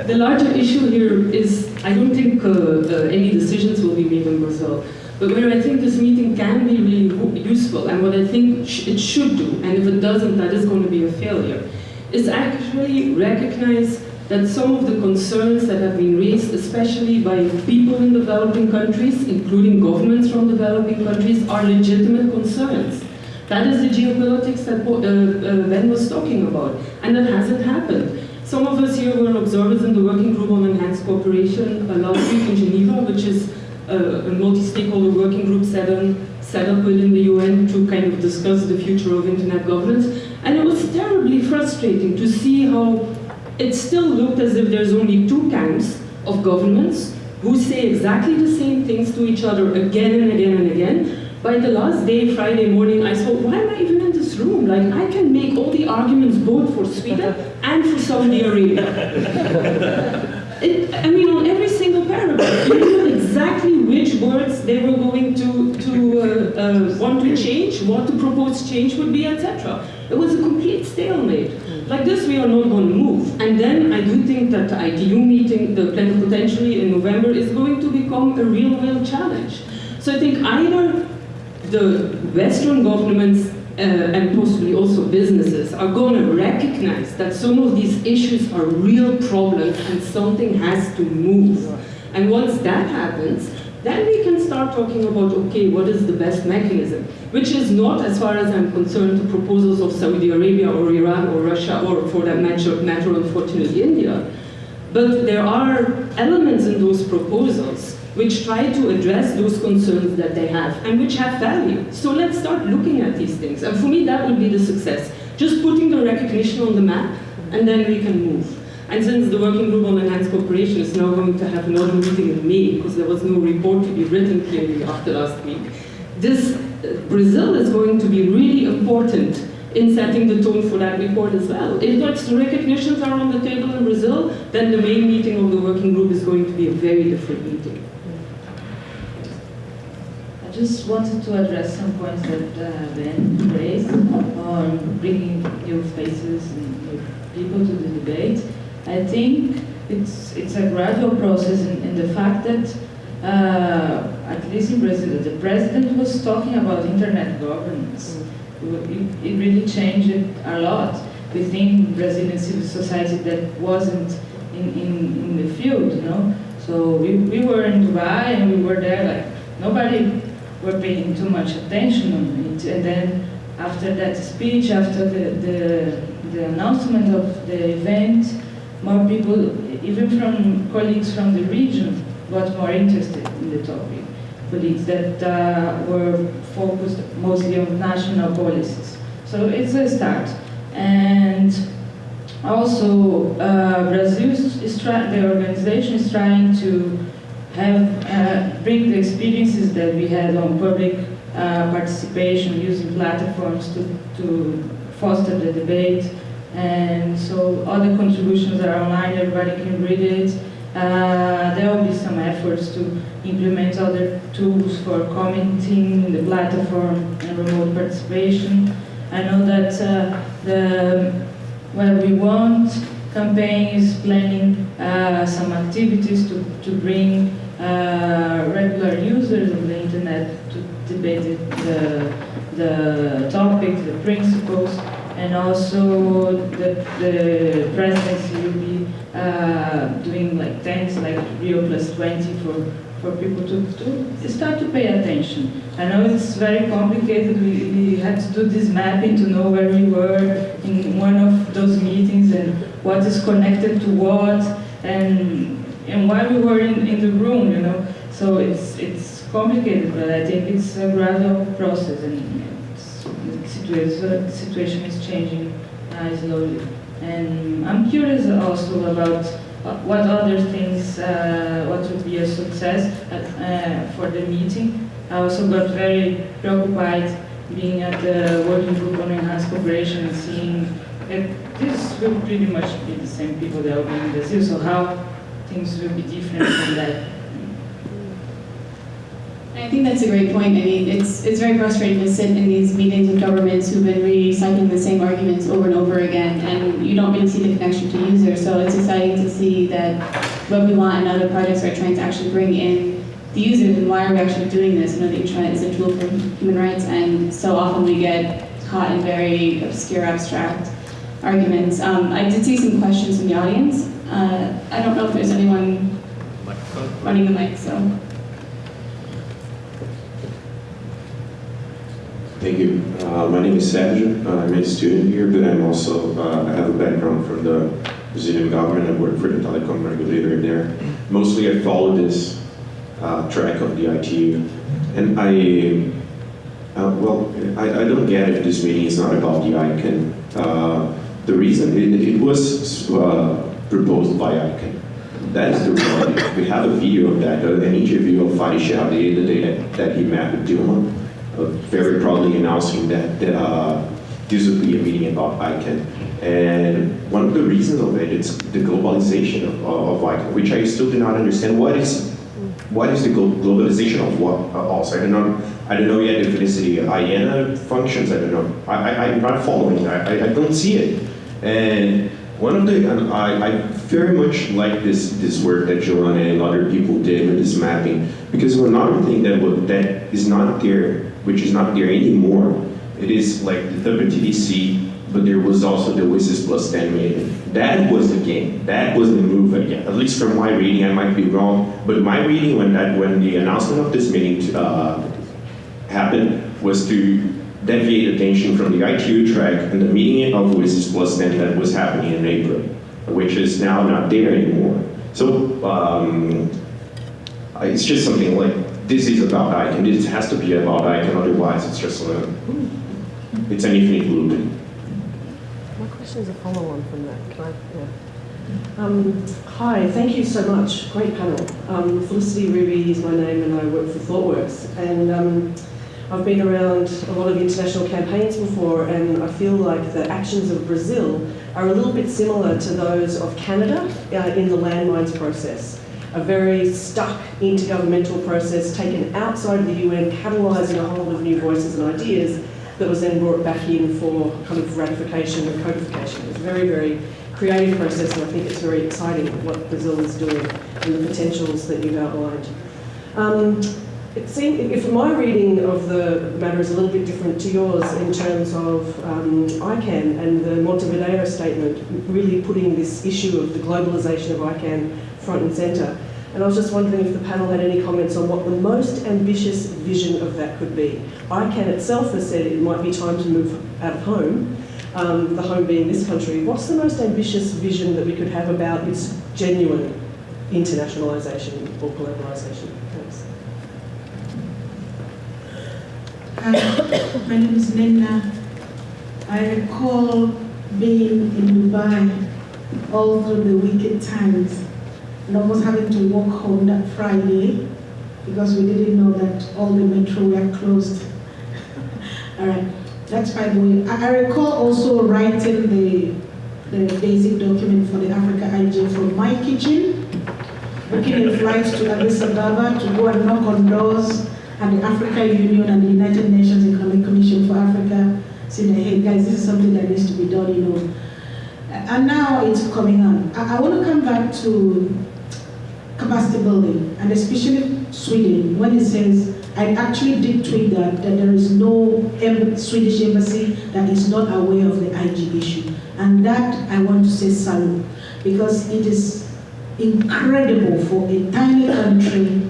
the larger issue here is I don't think uh, uh, any decisions will be made in Brazil. But where I think this meeting can be really useful, and what I think sh it should do, and if it doesn't, that is going to be a failure, is actually recognize that some of the concerns that have been raised, especially by people in developing countries, including governments from developing countries, are legitimate concerns. That is the geopolitics that uh, uh, Ben was talking about, and that hasn't happened. Some of us here were observers in the Working Group on Enhanced Cooperation last week in Geneva, which is uh, a multi-stakeholder working group set up within the UN to kind of discuss the future of internet governance. And it was terribly frustrating to see how it still looked as if there's only two camps of governments who say exactly the same things to each other again and again and again. By the last day, Friday morning, I thought, why am I even in this room? Like, I can make all the arguments both for Sweden and for Saudi Arabia. It, I mean, on every single paragraph, you knew exactly which words they were going to, to uh, uh, want to change, what the proposed change would be, etc. It was a complete stalemate. Like this, we are not going to move. And then I do think that the ITU meeting, the plenipotentiary in November, is going to become a real, real challenge. So I think either the Western governments uh, and possibly also businesses are going to recognize that some of these issues are real problems and something has to move. And once that happens, then we can start talking about, okay, what is the best mechanism? Which is not, as far as I'm concerned, the proposals of Saudi Arabia or Iran or Russia or for that matter, matter unfortunately, India. But there are elements in those proposals which try to address those concerns that they have and which have value. So let's start looking at these things. And for me, that would be the success. Just putting the recognition on the map, and then we can move. And since the Working Group on Enhanced Cooperation is now going to have another meeting in May, because there was no report to be written clearly after last week, this uh, Brazil is going to be really important in setting the tone for that report as well. If those recognitions are on the table in Brazil, then the main meeting of the working group is going to be a very different meeting. Just wanted to address some points that uh, Ben raised on bringing new faces and new people to the debate. I think it's, it's a gradual process in, in the fact that, uh, at least in Brazil, the president was talking about internet governance. It, it really changed a lot within Brazilian civil society that wasn't in, in, in the field, you know. So we, we were in Dubai and we were there like, nobody were paying too much attention on it. And then after that speech, after the, the, the announcement of the event, more people, even from colleagues from the region, got more interested in the topic. Colleagues that uh, were focused mostly on national policies. So it's a start. And also, uh, Brazil is the organization is trying to have, uh, bring the experiences that we had on public uh, participation using platforms to, to foster the debate. And so all the contributions are online, everybody can read it. Uh, there will be some efforts to implement other tools for commenting in the platform and remote participation. I know that uh, the Web We Want campaign is planning uh, some activities to, to bring uh, regular users of the internet to debate the, the topics, the principles, and also the, the presidency will be uh, doing like things like Rio Plus 20 for, for people to, to start to pay attention. I know it's very complicated, we, we had to do this mapping to know where we were in one of those meetings and what is connected to what and, and why we were in, in the room, you know. So it's, it's complicated, but I think it's a gradual process and the situation, the situation is changing uh, slowly. And I'm curious also about what other things, uh, what would be a success uh, for the meeting. I also got very preoccupied being at the working group on enhanced cooperation seeing that this will pretty much be the same people that will be in Brazil, so how things will be different from that. I think that's a great point. I mean, it's, it's very frustrating to sit in these meetings with governments who've been recycling the same arguments over and over again, and you don't really see the connection to users. So it's exciting to see that Web We Want and other projects are trying to actually bring in the users and why are we actually doing this? You know, the internet is a tool for human rights, and so often we get caught in very obscure, abstract arguments. Um, I did see some questions from the audience. Uh, I don't know if there's anyone running the mic, so. Thank you. Uh, my name is Sérgio. Uh, I'm a student here, but I'm also, uh, I have a background from the Brazilian government. I work for the telecom regulator there. Mostly I follow this uh, track of the ITU. And I, uh, well, I, I don't get if this meeting is not about the ICANN. Uh, the reason, it, it was proposed by ICANN. That is the reality. We have a video of that, uh, an interview of Fadi Chehadé the day that, that he met with Dilma uh, very proudly announcing that uh, this would be a meeting about ICANN. And one of the reasons of it is the globalization of, of ICANN, which I still do not understand. What is what is the globalization of what uh, also? I don't know. I don't know yet if it is the IANA functions. I don't know. I, I, I'm not following. I, I, I don't see it. And one of the, and I, I very much like this, this work that Joanna and other people did with this mapping, because another thing that, that is not there, which is not there anymore, it is like the WTDC, but there was also the WSIS plus 10 meeting. That was the game. That was the move again. At least from my reading, I might be wrong, but my reading when that when the announcement of this meeting uh, happened was to deviate attention from the ITU track and the meeting of WSIS plus 10 that was happening in April, which is now not there anymore. So um, it's just something like this is about ICANN. This has to be about ICANN, otherwise it's just a, it's an infinite loop. My question is a follow-on from that. Can I? Yeah. Um, hi, thank you so much. Great panel. Um, Felicity Ruby is my name, and I work for ThoughtWorks. And um, I've been around a lot of international campaigns before, and I feel like the actions of Brazil are a little bit similar to those of Canada uh, in the landmines process. A very stuck intergovernmental process taken outside of the UN, catalysing a whole lot of new voices and ideas that was then brought back in for kind of ratification and codification. It's a very, very creative process, and I think it's very exciting what Brazil is doing and the potentials that you've outlined. Um, it seemed, if my reading of the matter is a little bit different to yours in terms of um, ICANN and the Montevideo statement, really putting this issue of the globalisation of ICANN front and centre. And I was just wondering if the panel had any comments on what the most ambitious vision of that could be. ICANN itself has said it might be time to move out of home, um, the home being this country. What's the most ambitious vision that we could have about its genuine internationalisation or globalisation? Hi, my name is Nina. I recall being in Dubai all through the WCIT times and almost having to walk home that Friday because we didn't know that all the metro were closed. all right, that's by the way. I, I recall also writing the, the basic document for the Africa IJ from my kitchen booking a flight to Addis Ababa to go and knock on doors at the African Union and the United Nations Economic Commission for Africa, saying, hey guys, this is something that needs to be done, you know. And now it's coming on. I, I want to come back to capacity building, and especially Sweden, when it says, I actually did tweet that, that there is no Swedish embassy that is not aware of the IG issue. And that I want to say salute, because it is incredible for a tiny country,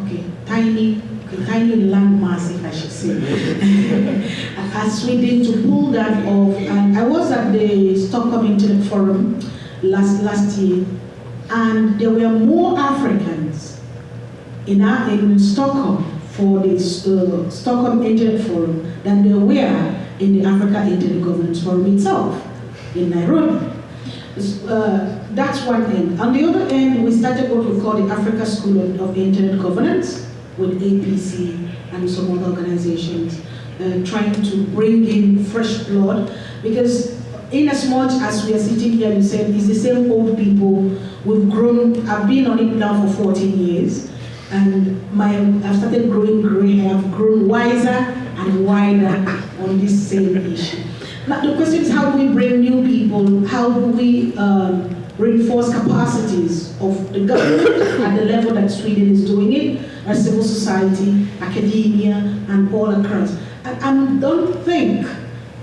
okay, tiny, okay, tiny landmass, if I should say, as Sweden to pull that off. And I was at the Stockholm Internet Forum last, last year, and there were more Africans in, our, in Stockholm for the uh, Stockholm Internet Forum than there were in the Africa Internet Governance Forum itself in Nairobi. Uh, that's one end. On the other end, we started what we call the Africa School of, of Internet Governance with APC and some other organizations, uh, trying to bring in fresh blood. Because in as much as we are sitting here and saying it's the same old people, we've grown, I've been on it now for 14 years, and my, I've started growing gray, I've grown wiser and wider on this same issue. Now the question is how do we bring new people, how do we um, reinforce capacities of the government at the level that Sweden is doing it, civil society, academia, and all across. And I don't think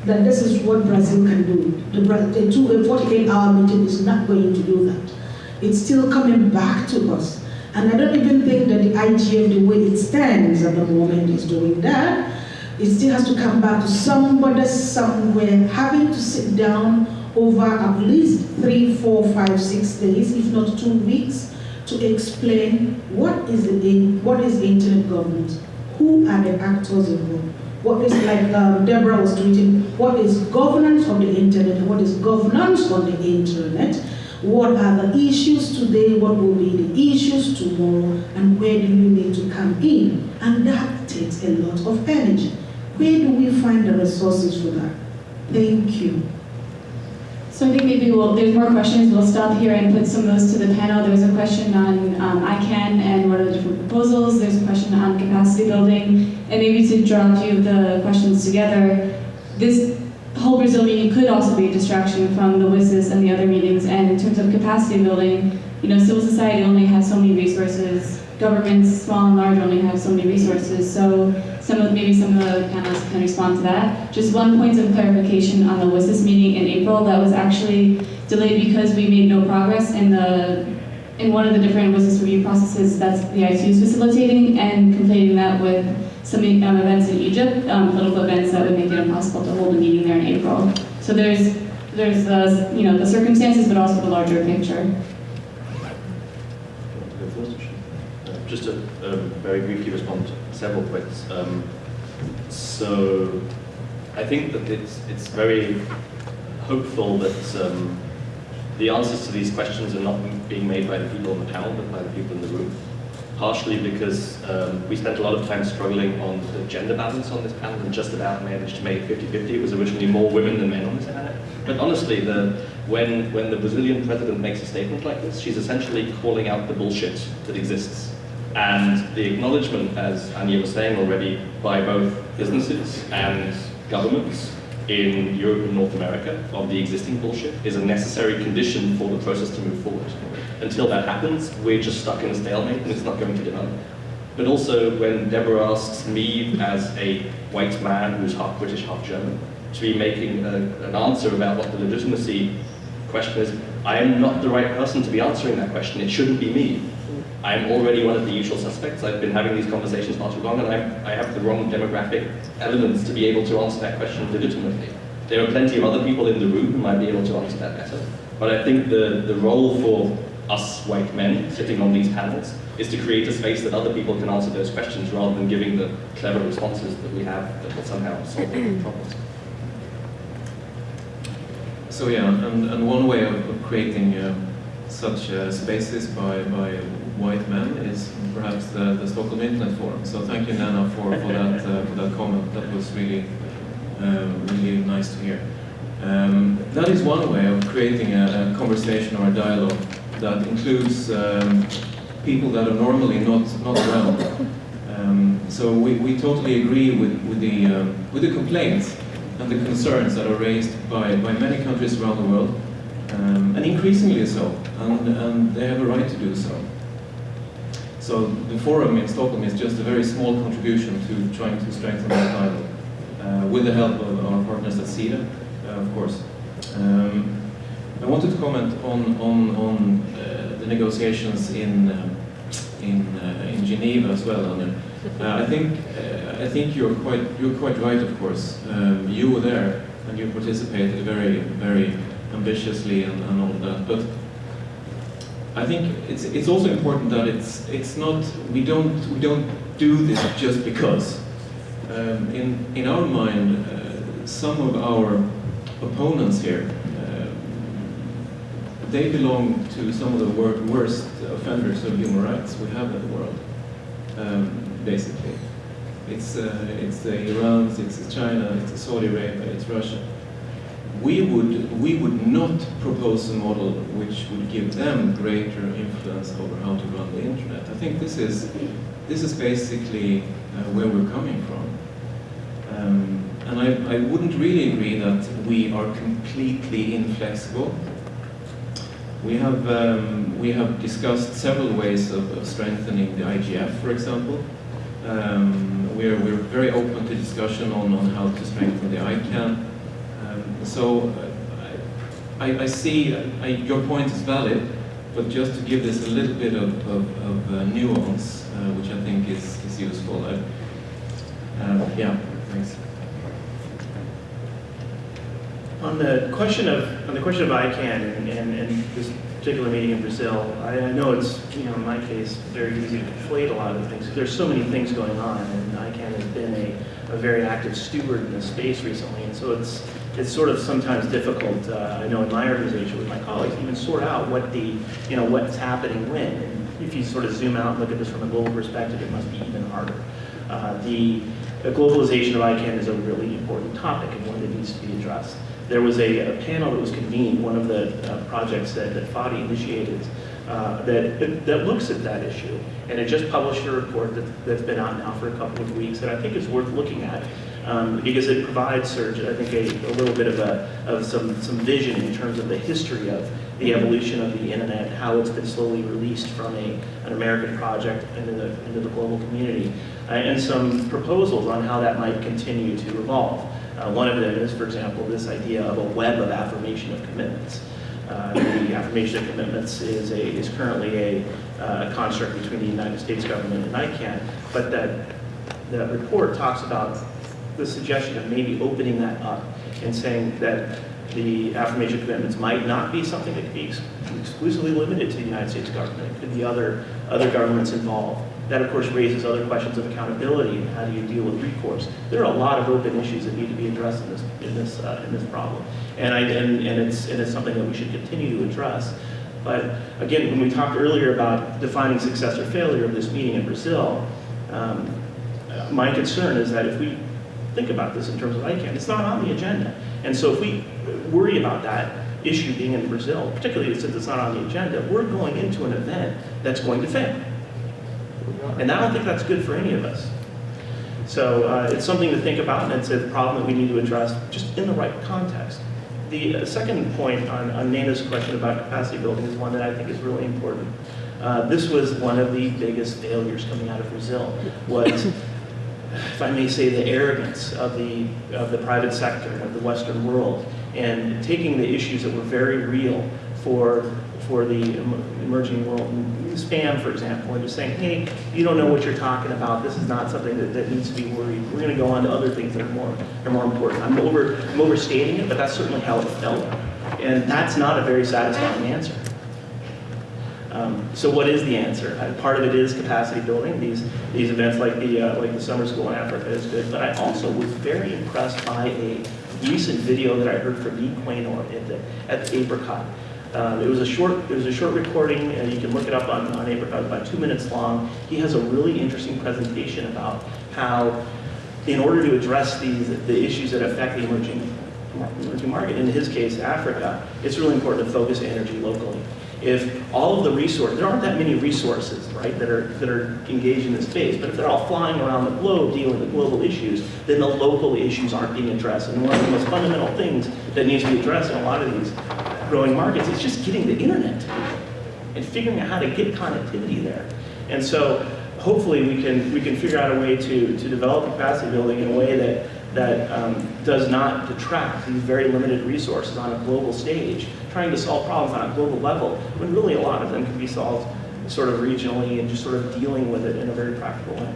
that this is what Brazil can do. The, the two, 48-hour meeting is not going to do that. It's still coming back to us. And I don't even think that the IGF, the way it stands at the moment, is doing that. It still has to come back to somebody somewhere having to sit down over at least three, four, five, six days, if not two weeks, to explain what is the what is internet governance, who are the actors involved, what is like um, Deborah was tweeting, what is governance of the internet, what is governance on the internet, what are the issues today, what will be the issues tomorrow, and where do you need to come in? And that takes a lot of energy. Where do we find the resources for that? Thank you. So I think maybe we'll, there's more questions, we'll stop here and put some of those to the panel. There was a question on um, ICANN and what are the different proposals. There's a question on capacity building. And maybe to draw a few of the questions together, this whole Brazil meeting could also be a distraction from the WSIS and the other meetings. And in terms of capacity building, you know, civil society only has so many resources. Governments, small and large, only have so many resources. So some of, maybe some of the panelists can respond to that. Just one point of clarification on the WSIS meeting in April, that was actually delayed because we made no progress in the in one of the different WSIS review processes that's the ITU is facilitating and conflating that with some um, events in Egypt, um, political events that would make it impossible to hold a meeting there in April. So there's there's the you know the circumstances, but also the larger picture. just to um, very briefly respond several points. Um, so I think that it's, it's very hopeful that um, the answers to these questions are not being made by the people on the panel, but by the people in the room. Partially because um, we spent a lot of time struggling on the gender balance on this panel and just about managed to make 50-50. It was originally more women than men on this panel. But honestly, the, when, when the Brazilian president makes a statement like this, she's essentially calling out the bullshit that exists and the acknowledgement, as Anja was saying already, by both businesses and governments in Europe and North America of the existing bullshit is a necessary condition for the process to move forward. Until that happens, we're just stuck in a stalemate and it's not going to develop. But also when Deborah asks me as a white man who's half British, half German, to be making a, an answer about what the legitimacy question is, I am not the right person to be answering that question. It shouldn't be me. I'm already one of the usual suspects. I've been having these conversations not too long, and I'm, I have the wrong demographic elements to be able to answer that question legitimately. There are plenty of other people in the room who might be able to answer that better. But I think the, the role for us white men sitting on these panels is to create a space that other people can answer those questions rather than giving the clever responses that we have that will somehow solve the problems. So yeah, and, and one way of, of creating uh, such uh, spaces by, by white men is perhaps the, the Stockholm Internet Forum. So thank you, Nana, for, for, that, uh, for that comment. That was really, uh, really nice to hear. Um, that is one way of creating a, a, conversation or a dialogue that includes um, people that are normally not, not around. Um, so we, we totally agree with, with, the, um, with the complaints and the concerns that are raised by, by many countries around the world, um, and increasingly so, and, and they have a right to do so. So the forum in Stockholm is just a very small contribution to trying to strengthen that dialogue, uh, with the help of our partners at Sida, uh, of course. Um, I wanted to comment on, on, on uh, the negotiations in, um, in, uh, in Geneva as well. Anja. Uh, I think, uh, I think you're, quite, you're quite right, of course. Um, you were there and you participated very, very ambitiously and, and all that. But I think it's, it's also important that it's, it's not, we don't, we don't do this just because. Um, in, in our mind, uh, some of our opponents here, uh, they belong to some of the wor worst offenders of human rights we have in the world, um, basically. It's, uh, it's the it's China, it's Saudi Arabia, it's Russia we would, we would not propose a model which would give them greater influence over how to run the internet. I think this is, this is basically uh, where we're coming from. Um, and I, I wouldn't really agree that we are completely inflexible. We have, um, we have discussed several ways of, of strengthening the IGF, for example. Um, we're, we're very open to discussion on, on how to strengthen the ICANN. So uh, I, I see I, your point is valid, but just to give this a little bit of, of, of uh, nuance, uh, which I think is, is useful. I, um, yeah, thanks. On the question of on the question of ICANN and, and, and this particular meeting in Brazil, I, I, know it's you know in my case very easy to conflate a lot of things. There's so many things going on, and ICANN has been a, a very active steward in the space recently, and so it's it's sort of sometimes difficult. Uh, I know in my organization with my colleagues even sort out what the you know what's happening when. And if you sort of zoom out and look at this from a global perspective, it must be even harder. Uh, the, the globalization of ICANN is a really important topic and one that needs to be addressed there was a, a, panel that was convened, one of the uh, projects that, that Fadi initiated, uh, that, that looks at that issue. And it just published a report that, that's been out now for a couple of weeks that I think is worth looking at um, because it provides Serge, I think, a, a, little bit of, a, of some, some vision in terms of the history of the evolution of the internet, how it's been slowly released from a, an American project into the, into the global community, uh, and some proposals on how that might continue to evolve. Uh, one of them is, for example, this idea of a web of affirmation of commitments. Uh, the affirmation of commitments is, a, is currently a uh, construct between the United States government and ICANN, but that the report talks about the suggestion of maybe opening that up and saying that the affirmation commitments might not be something that could be exclusively limited to the United States government. It could be other, other governments involved. That, of course, raises other questions of accountability and how do you deal with recourse. There are a lot of open issues that need to be addressed in this, in this, uh, in this problem. And, I, and, and, it's, and it's something that we should continue to address. But again, when we talked earlier about defining success or failure of this meeting in Brazil, um, my concern is that if we think about this in terms of ICANN, it's not on the agenda. And so if we worry about that issue being in Brazil, particularly since it's not on the agenda, we're going into an event that's going to fail. And I don't think that's good for any of us. So uh, it's something to think about, and it's a problem that we need to address just in the right context. The uh, second point on, on Nana's question about capacity building is one that I think is really important. Uh, this was one of the biggest failures coming out of Brazil, was, if I may say, the arrogance of the, of the private sector, of the Western world, and taking the issues that were very real for for the emerging world, spam, for example, and just saying, hey, you don't know what you're talking about. This is not something that, that needs to be worried. We're going to go on to other things that are more, are more important. I'm, over, I'm overstating it, but that's certainly how it felt. And that's not a very satisfying answer. Um, so what is the answer? Uh, part of it is capacity building. These these events like the uh, like the summer school in Africa is good. But I also was very impressed by a recent video that I heard from Nii Quaynor at the at the Apricot. Um, it was a short, it was a short recording, and you can look it up on, on Apricot, about two minutes long. He has a really interesting presentation about how, in order to address these, the issues that affect the emerging, emerging market, in his case, Africa, it's really important to focus energy locally. If all of the resources, there aren't that many resources, right, that are, that are engaged in this space, but if they're all flying around the globe dealing with global issues, then the local issues aren't being addressed. And one of the most fundamental things that needs to be addressed in a lot of these growing markets is just getting the internet and figuring out how to get connectivity there. And so hopefully we can, we can figure out a way to, to develop capacity building in a way that, that um, does not detract these very limited resources on a global stage, trying to solve problems on a global level, when really a lot of them can be solved sort of regionally and just sort of dealing with it in a very practical way.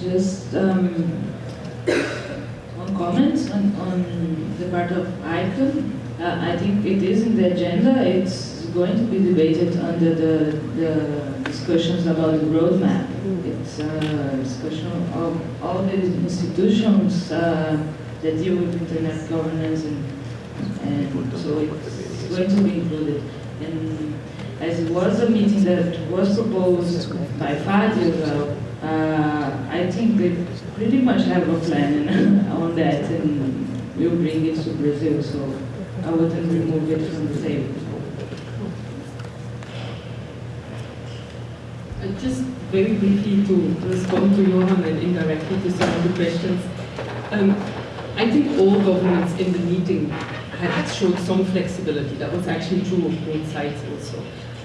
Just um, one comment on, on the part of ICANN. Uh, I think it is in the agenda. It's going to be debated under the, the discussions about the roadmap. It's a discussion of all the institutions uh, that deal with internet governance and, and so it's going to be included. And as it was a meeting that was proposed by Fadi uh, I think they pretty much have a plan on that and we'll bring it to Brazil, so I wouldn't remove it from the table. Just very briefly to respond to Johan and indirectly to some of the questions. Um, I think all governments in the meeting had showed some flexibility. That was actually true of both sides also.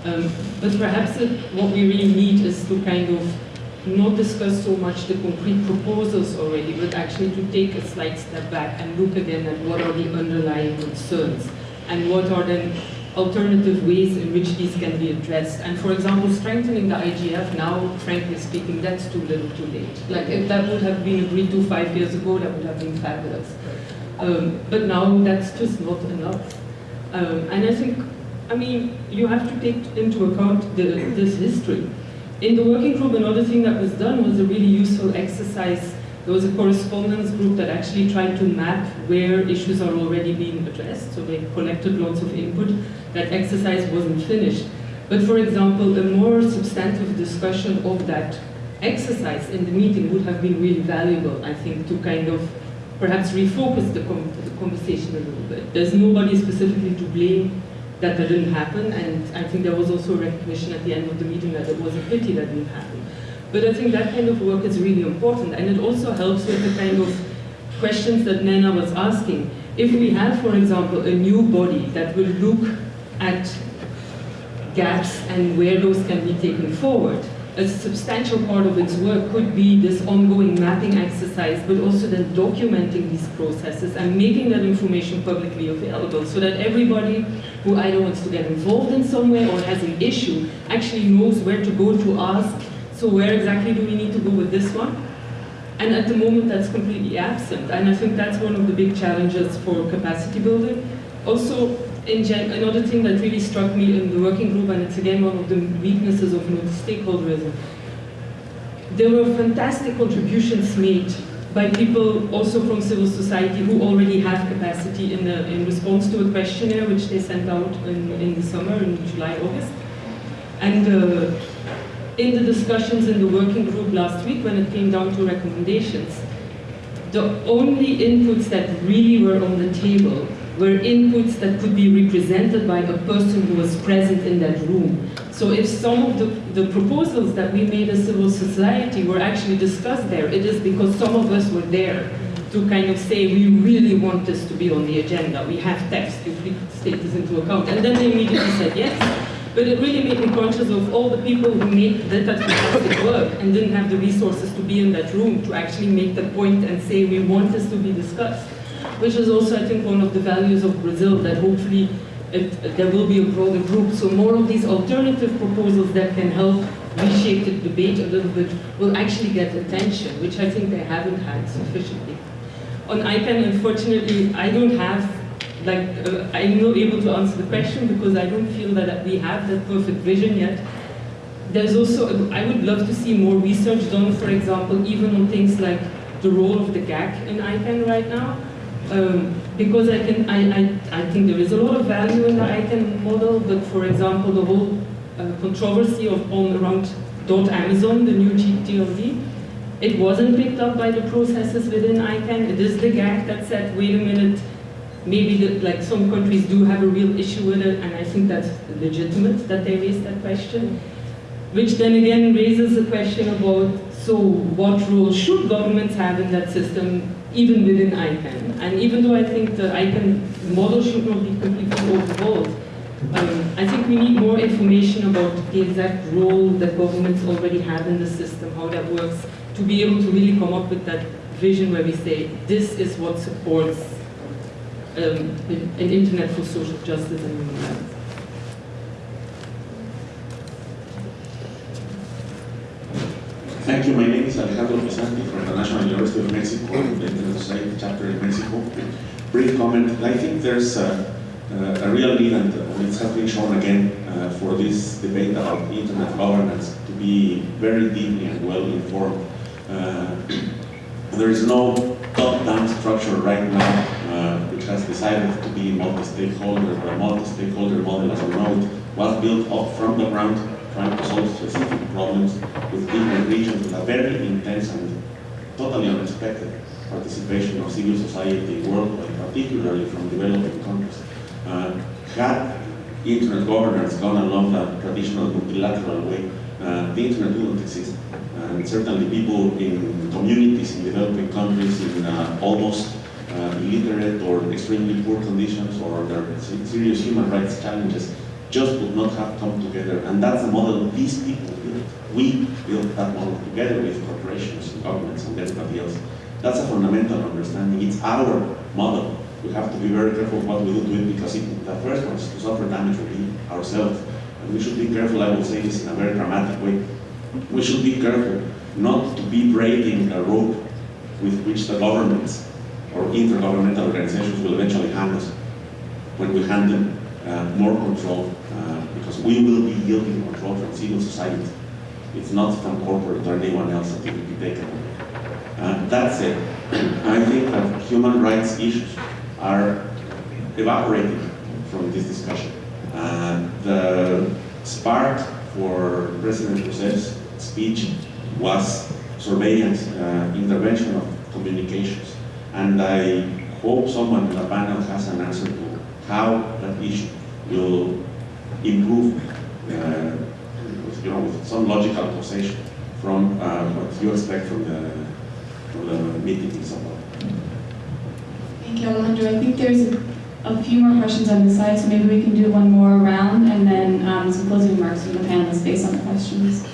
Um, but perhaps it, what we really need is to kind of not discuss so much the concrete proposals already, but actually to take a slight step back and look again at what are the underlying concerns and what are then alternative ways in which these can be addressed. And for example, strengthening the IGF now, frankly speaking, that's too little too late. Like if that would have been agreed to five years ago, that would have been fabulous. Um, but now that's just not enough. Um, and I think, I mean, you have to take into account the, this history. In the working group, another thing that was done was a really useful exercise. There was a correspondence group that actually tried to map where issues are already being addressed. So they collected lots of input. That exercise wasn't finished. But for example, a more substantive discussion of that exercise in the meeting would have been really valuable, I think, to kind of perhaps refocus the, com the conversation a little bit. There's nobody specifically to blame that that didn't happen, and I think there was also recognition at the end of the meeting that it was a pity that didn't happen. But I think that kind of work is really important, and it also helps with the kind of questions that Nena was asking. If we have, for example, a new body that will look at gaps and where those can be taken forward, a substantial part of its work could be this ongoing mapping exercise, but also then documenting these processes and making that information publicly available so that everybody who either wants to get involved in some way or has an issue actually knows where to go to ask, so where exactly do we need to go with this one? And at the moment that's completely absent, and I think that's one of the big challenges for capacity building. Also, another thing that really struck me in the working group, and it's again one of the weaknesses of multi-stakeholderism, there were fantastic contributions made by people also from civil society who already have capacity in, the, in response to a questionnaire which they sent out in, in the summer, in July, August. And uh, in the discussions in the working group last week when it came down to recommendations, the only inputs that really were on the table were inputs that could be represented by a person who was present in that room. So if some of the, the proposals that we made as civil society were actually discussed there, it is because some of us were there to kind of say, we really want this to be on the agenda. We have text, we take this into account. And then they immediately said yes. But it really made me conscious of all the people who made that fantastic work and didn't have the resources to be in that room to actually make the point and say, we want this to be discussed which is also, I think, one of the values of Brazil, that hopefully it, there will be a broader group. So more of these alternative proposals that can help reshape the debate a little bit will actually get attention, which I think they haven't had sufficiently. On ICANN, unfortunately, I don't have, like, uh, I'm not able to answer the question because I don't feel that we have that perfect vision yet. There's also, I would love to see more research done, for example, even on things like the role of the GAC in ICANN right now. Um, because I, can, I, I, I think there is a lot of value in the ICANN model, but for example, the whole uh, controversy of on around dot .amazon, the new GTLD, it wasn't picked up by the processes within ICANN. It is the GAC that said, wait a minute, maybe the, like some countries do have a real issue with it, and I think that's legitimate that they raise that question. Which then again raises the question about, so what role should governments have in that system, even within ICANN? And even though I think the ICANN model should not be completely overhauled, um, I think we need more information about the exact role that governments already have in the system, how that works, to be able to really come up with that vision where we say, this is what supports um, an internet for social justice and human rights. Thank you. My name is Alejandro Pisanty from the National University of Mexico, the Internet Society chapter in Mexico. Brief comment. I think there's a, a real need, and it has been shown again, uh, for this debate about internet governance to be very deeply and well informed. Uh, there is no top-down structure right now which has decided to be multi-stakeholder. The multi-stakeholder model, as a it, was built up from the ground trying to solve specific problems with different regions with a very intense and totally unexpected participation of civil society worldwide, particularly from developing countries. Uh, had internet governance gone along the traditional multilateral way, uh, the internet wouldn't exist. And certainly people in communities in developing countries in uh, almost uh, Uh, illiterate or extremely poor conditions or there are serious human rights challenges just would not have come together. And that's the model these people built. We built that model together with corporations and governments and everybody else. That's a fundamental understanding. It's our model. We have to be very careful what we do to it because it, the first ones to suffer damage will be ourselves. And we should be careful, I will say this in a very dramatic way. We should be careful not to be braiding a rope with which the governments or intergovernmental organizations will eventually hand us when we hand them uh, more control, uh, because we will be yielding control from civil society. It's not from corporate or anyone else that it will be taken. Uh, that said, I think that human rights issues are evaporating from this discussion. Uh, the spark for President Jose's speech was surveillance, uh, intervention of communications. And I hope someone in the panel has an answer to how that issue will improve, uh, with, you know, with some logical causation from uh, what you expect from the, from the meeting in Sao Paulo. Thank you, Alejandro. I think there's a, a few more questions on the side, so maybe we can do one more round and then um, some closing remarks from the panelists based on the questions.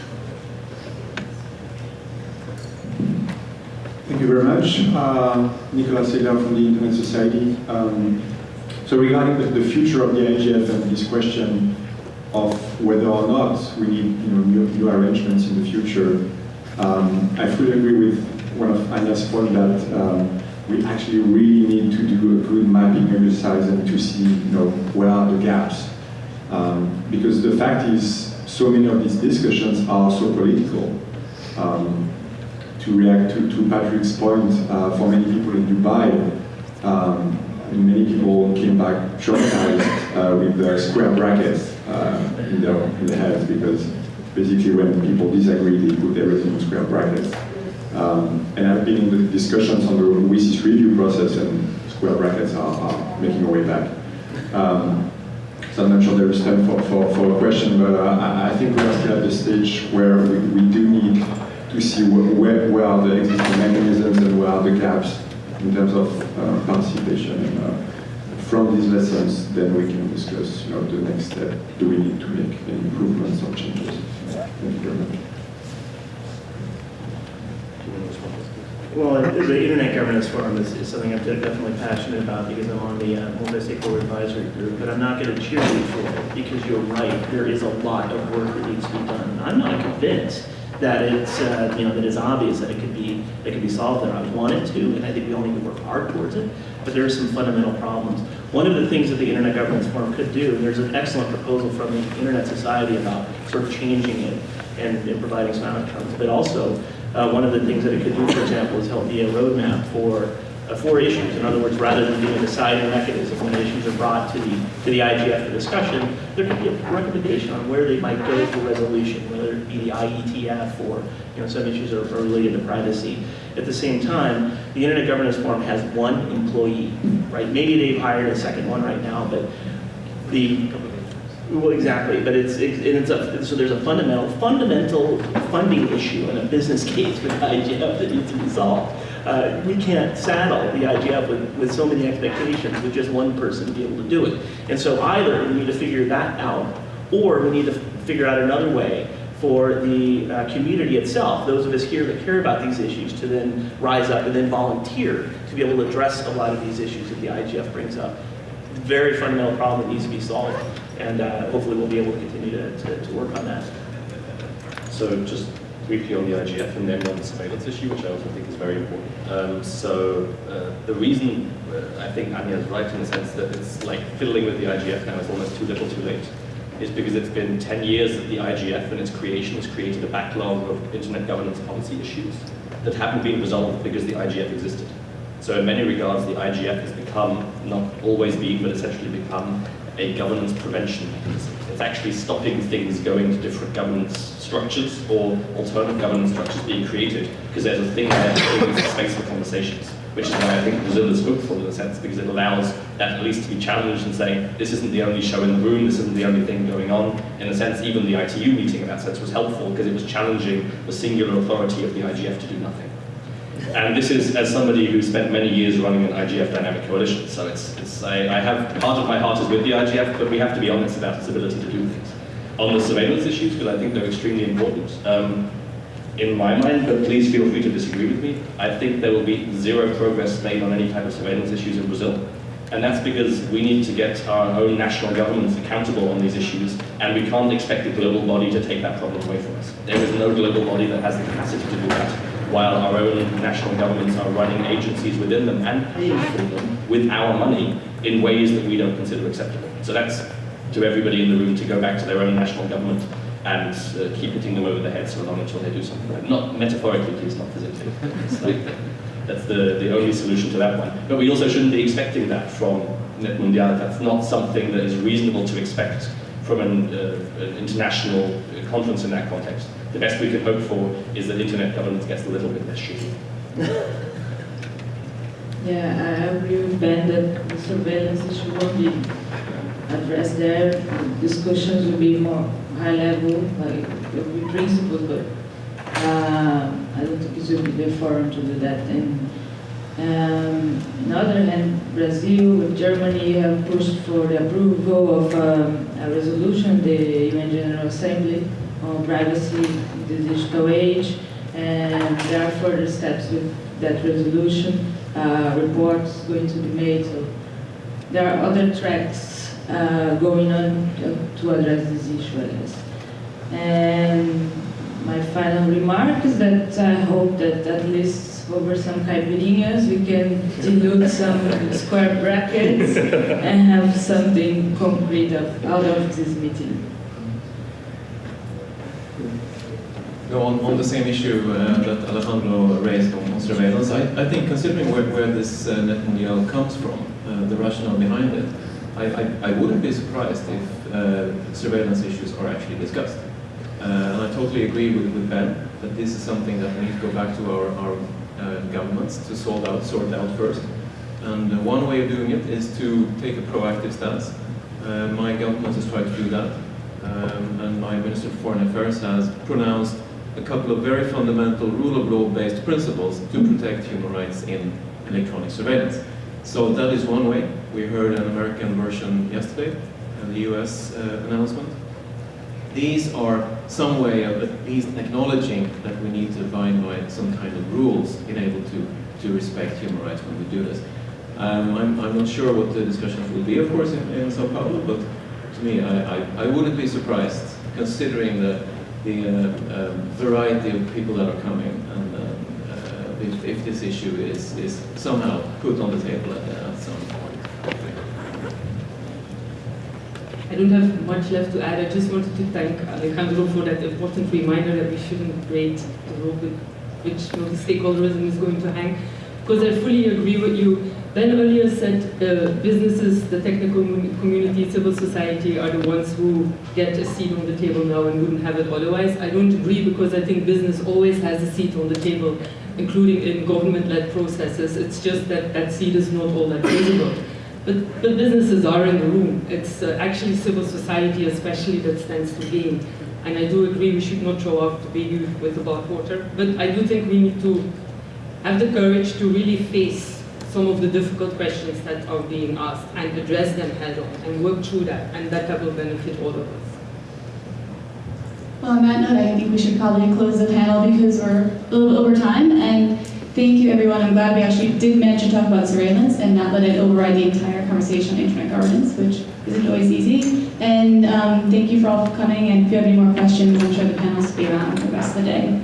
Thank you very much. Uh, Nicolas Seidler from the Internet Society. Um, so regarding the, the, future of the IGF and this question of whether or not we need you know, new, new arrangements in the future, um, I fully agree with one of Anja's point that um, we actually really need to do a good mapping exercise and to see you know, where are the gaps. Um, because the fact is, so many of these discussions are so political. Um, to react to, to Patrick's point, uh, for many people in Dubai, um, many people came back traumatized uh, with the square brackets uh, in, their, in their heads because basically when people disagree, they put everything in square brackets. Um, and I've been in discussions on the WSIS review process and square brackets are, are making a way back. Um, so I'm not sure there is time for, for, for a question, but uh, I, think we are still at the stage where we, we do need to see where, where are the existing mechanisms and where are the gaps in terms of uh, participation. And uh, from these lessons, then we can discuss you know, the next step. Do we need to make any improvements or changes? Thank you very much. Well, the Internet Governance Forum is, is something I'm definitely passionate about because I'm on the uh, Multi-Stakeholder Advisory Group, but I'm not going to cheerlead for it because you're right, there is a lot of work that needs to be done. I'm not convinced that it's uh, you know that it's obvious that it could be it could be solved there. I want it to, and I think we all need to work hard towards it. But there are some fundamental problems. One of the things that the Internet Governance Forum could do, and there's an excellent proposal from the Internet Society about sort of changing it and, and providing some outcomes. But also, uh, one of the things that it could do, for example, is help be a roadmap for for issues. In other words, rather than being a deciding mechanism when issues are brought to the to the IGF for discussion, there could be a recommendation on where they might go for resolution, whether it be the IETF or you know some issues are, are related to privacy. At the same time, the Internet Governance Forum has one employee, right? Maybe they've hired a second one right now, but the, well, exactly, but it's, and it's a, so there's a fundamental, fundamental funding issue and a business case with IGF that needs to be solved. Uh, we can't saddle the IGF with, with so many expectations with just one person to be able to do it. And so either we need to figure that out, or we need to figure out another way for the uh, community itself, those of us here that care about these issues, to then rise up and then volunteer to be able to address a lot of these issues that the IGF brings up. Very fundamental problem that needs to be solved, and uh, hopefully we'll be able to continue to, to, to work on that. So just briefly on the IGF and then on the surveillance issue, which I also think is very important. Um, so uh, the reason uh, I think Anja is right in the sense that it's like fiddling with the IGF now is almost too little too late is because it's been 10 years that the IGF and its creation has created a backlog of internet governance policy issues that haven't been resolved because the IGF existed. So in many regards, the IGF has become, not always been, but essentially become a governance prevention mechanism. It's actually stopping things going to different governance structures or alternative governance structures being created because there's a thing there that creates space for conversations, which is why I think Brazil is hopeful in a sense because it allows that at least to be challenged and say, this isn't the only show in the room, this isn't the only thing going on. In a sense, even the ITU meeting in that sense was helpful because it was challenging the singular authority of the IGF to do nothing. And this is as somebody who spent many years running an IGF dynamic coalition. So it's, it's I, I have part of my heart is with the IGF, but we have to be honest about its ability to do things. On the surveillance issues, because I think they're extremely important, um, in my mind, but please feel free to disagree with me, I think there will be zero progress made on any type of surveillance issues in Brazil. And that's because we need to get our own national governments accountable on these issues, and we can't expect a global body to take that problem away from us. There is no global body that has the capacity to do that while our own national governments are running agencies within them and paying for them with our money in ways that we don't consider acceptable. So that's to everybody in the room to go back to their own national government and uh, keep hitting them over the head so long until they do something. Not metaphorically, please, not physically. Like, that's the, the only solution to that one. But we also shouldn't be expecting that from NETmundial. That's not something that is reasonable to expect from an, uh, an international conference in that context. The best we can hope for is that internet governance gets a little bit less shitty. Yeah, I agree with Ben that the surveillance issue won't be addressed there. Discussions will be more high level, like be principles, but uh, I don't think it will be the forum to do that. And um, on the other hand, Brazil and Germany have pushed for the approval of um, a resolution, the UN General Assembly, on privacy in the digital age, and there are further steps with that resolution. Uh, reports going to be made. So there are other tracks uh, going on to, to address this issue, I guess. And my final remark is that I hope that at least over some caipirinhas we can dilute some square brackets and have something concrete of, out of this meeting. No, on, on the same issue uh, that Alejandro raised on, on surveillance, I, I think considering where, where this uh, NETmundial comes from, uh, the rationale behind it, I, I, I wouldn't be surprised if uh, surveillance issues are actually discussed. Uh, and I totally agree with, with Ben that this is something that we need to go back to our, our uh, governments to sort out, sort out first. And uh, one way of doing it is to take a proactive stance. My government has tried to do that. Um, and my Minister of Foreign Affairs has pronounced a couple of very fundamental rule of law based principles to protect human rights in electronic surveillance. So that is one way. We heard an American version yesterday, and the US uh, announcement. These are some way of at least acknowledging that we need to abide by some kind of rules in able to, to respect human rights when we do this. Um, I'm, I'm not sure what the discussions will be, of course, in, in Sao Paulo, but to me, I, I, I wouldn't be surprised, considering the, the uh, um, variety of people that are coming, and um, uh, if, if this issue is, is somehow put on the table I don't have much left to add. I just wanted to thank Alejandro for that important reminder that we shouldn't rate the with which multi-stakeholderism is going to hang. Because I fully agree with you. Ben earlier said uh, businesses, the technical community, civil society are the ones who get a seat on the table now and wouldn't have it otherwise. I don't agree because I think business always has a seat on the table including in government-led processes. It's just that that seat is not all that visible. But, but businesses are in the room. It's uh, actually civil society especially that stands to gain. And I do agree we should not throw out the baby with the bathwater. But I do think we need to have the courage to really face some of the difficult questions that are being asked and address them head on and work through that. And that, will benefit all of us. Well, on that note, I think we should probably close the panel because we're a little over time. And thank you, everyone. I'm glad we actually did manage to talk about surveillance and not let it override the entire conversation on internet governance, which isn't always easy. And um, thank you for all for coming. And if you have any more questions, I'm sure the panel will be around for the rest of the day.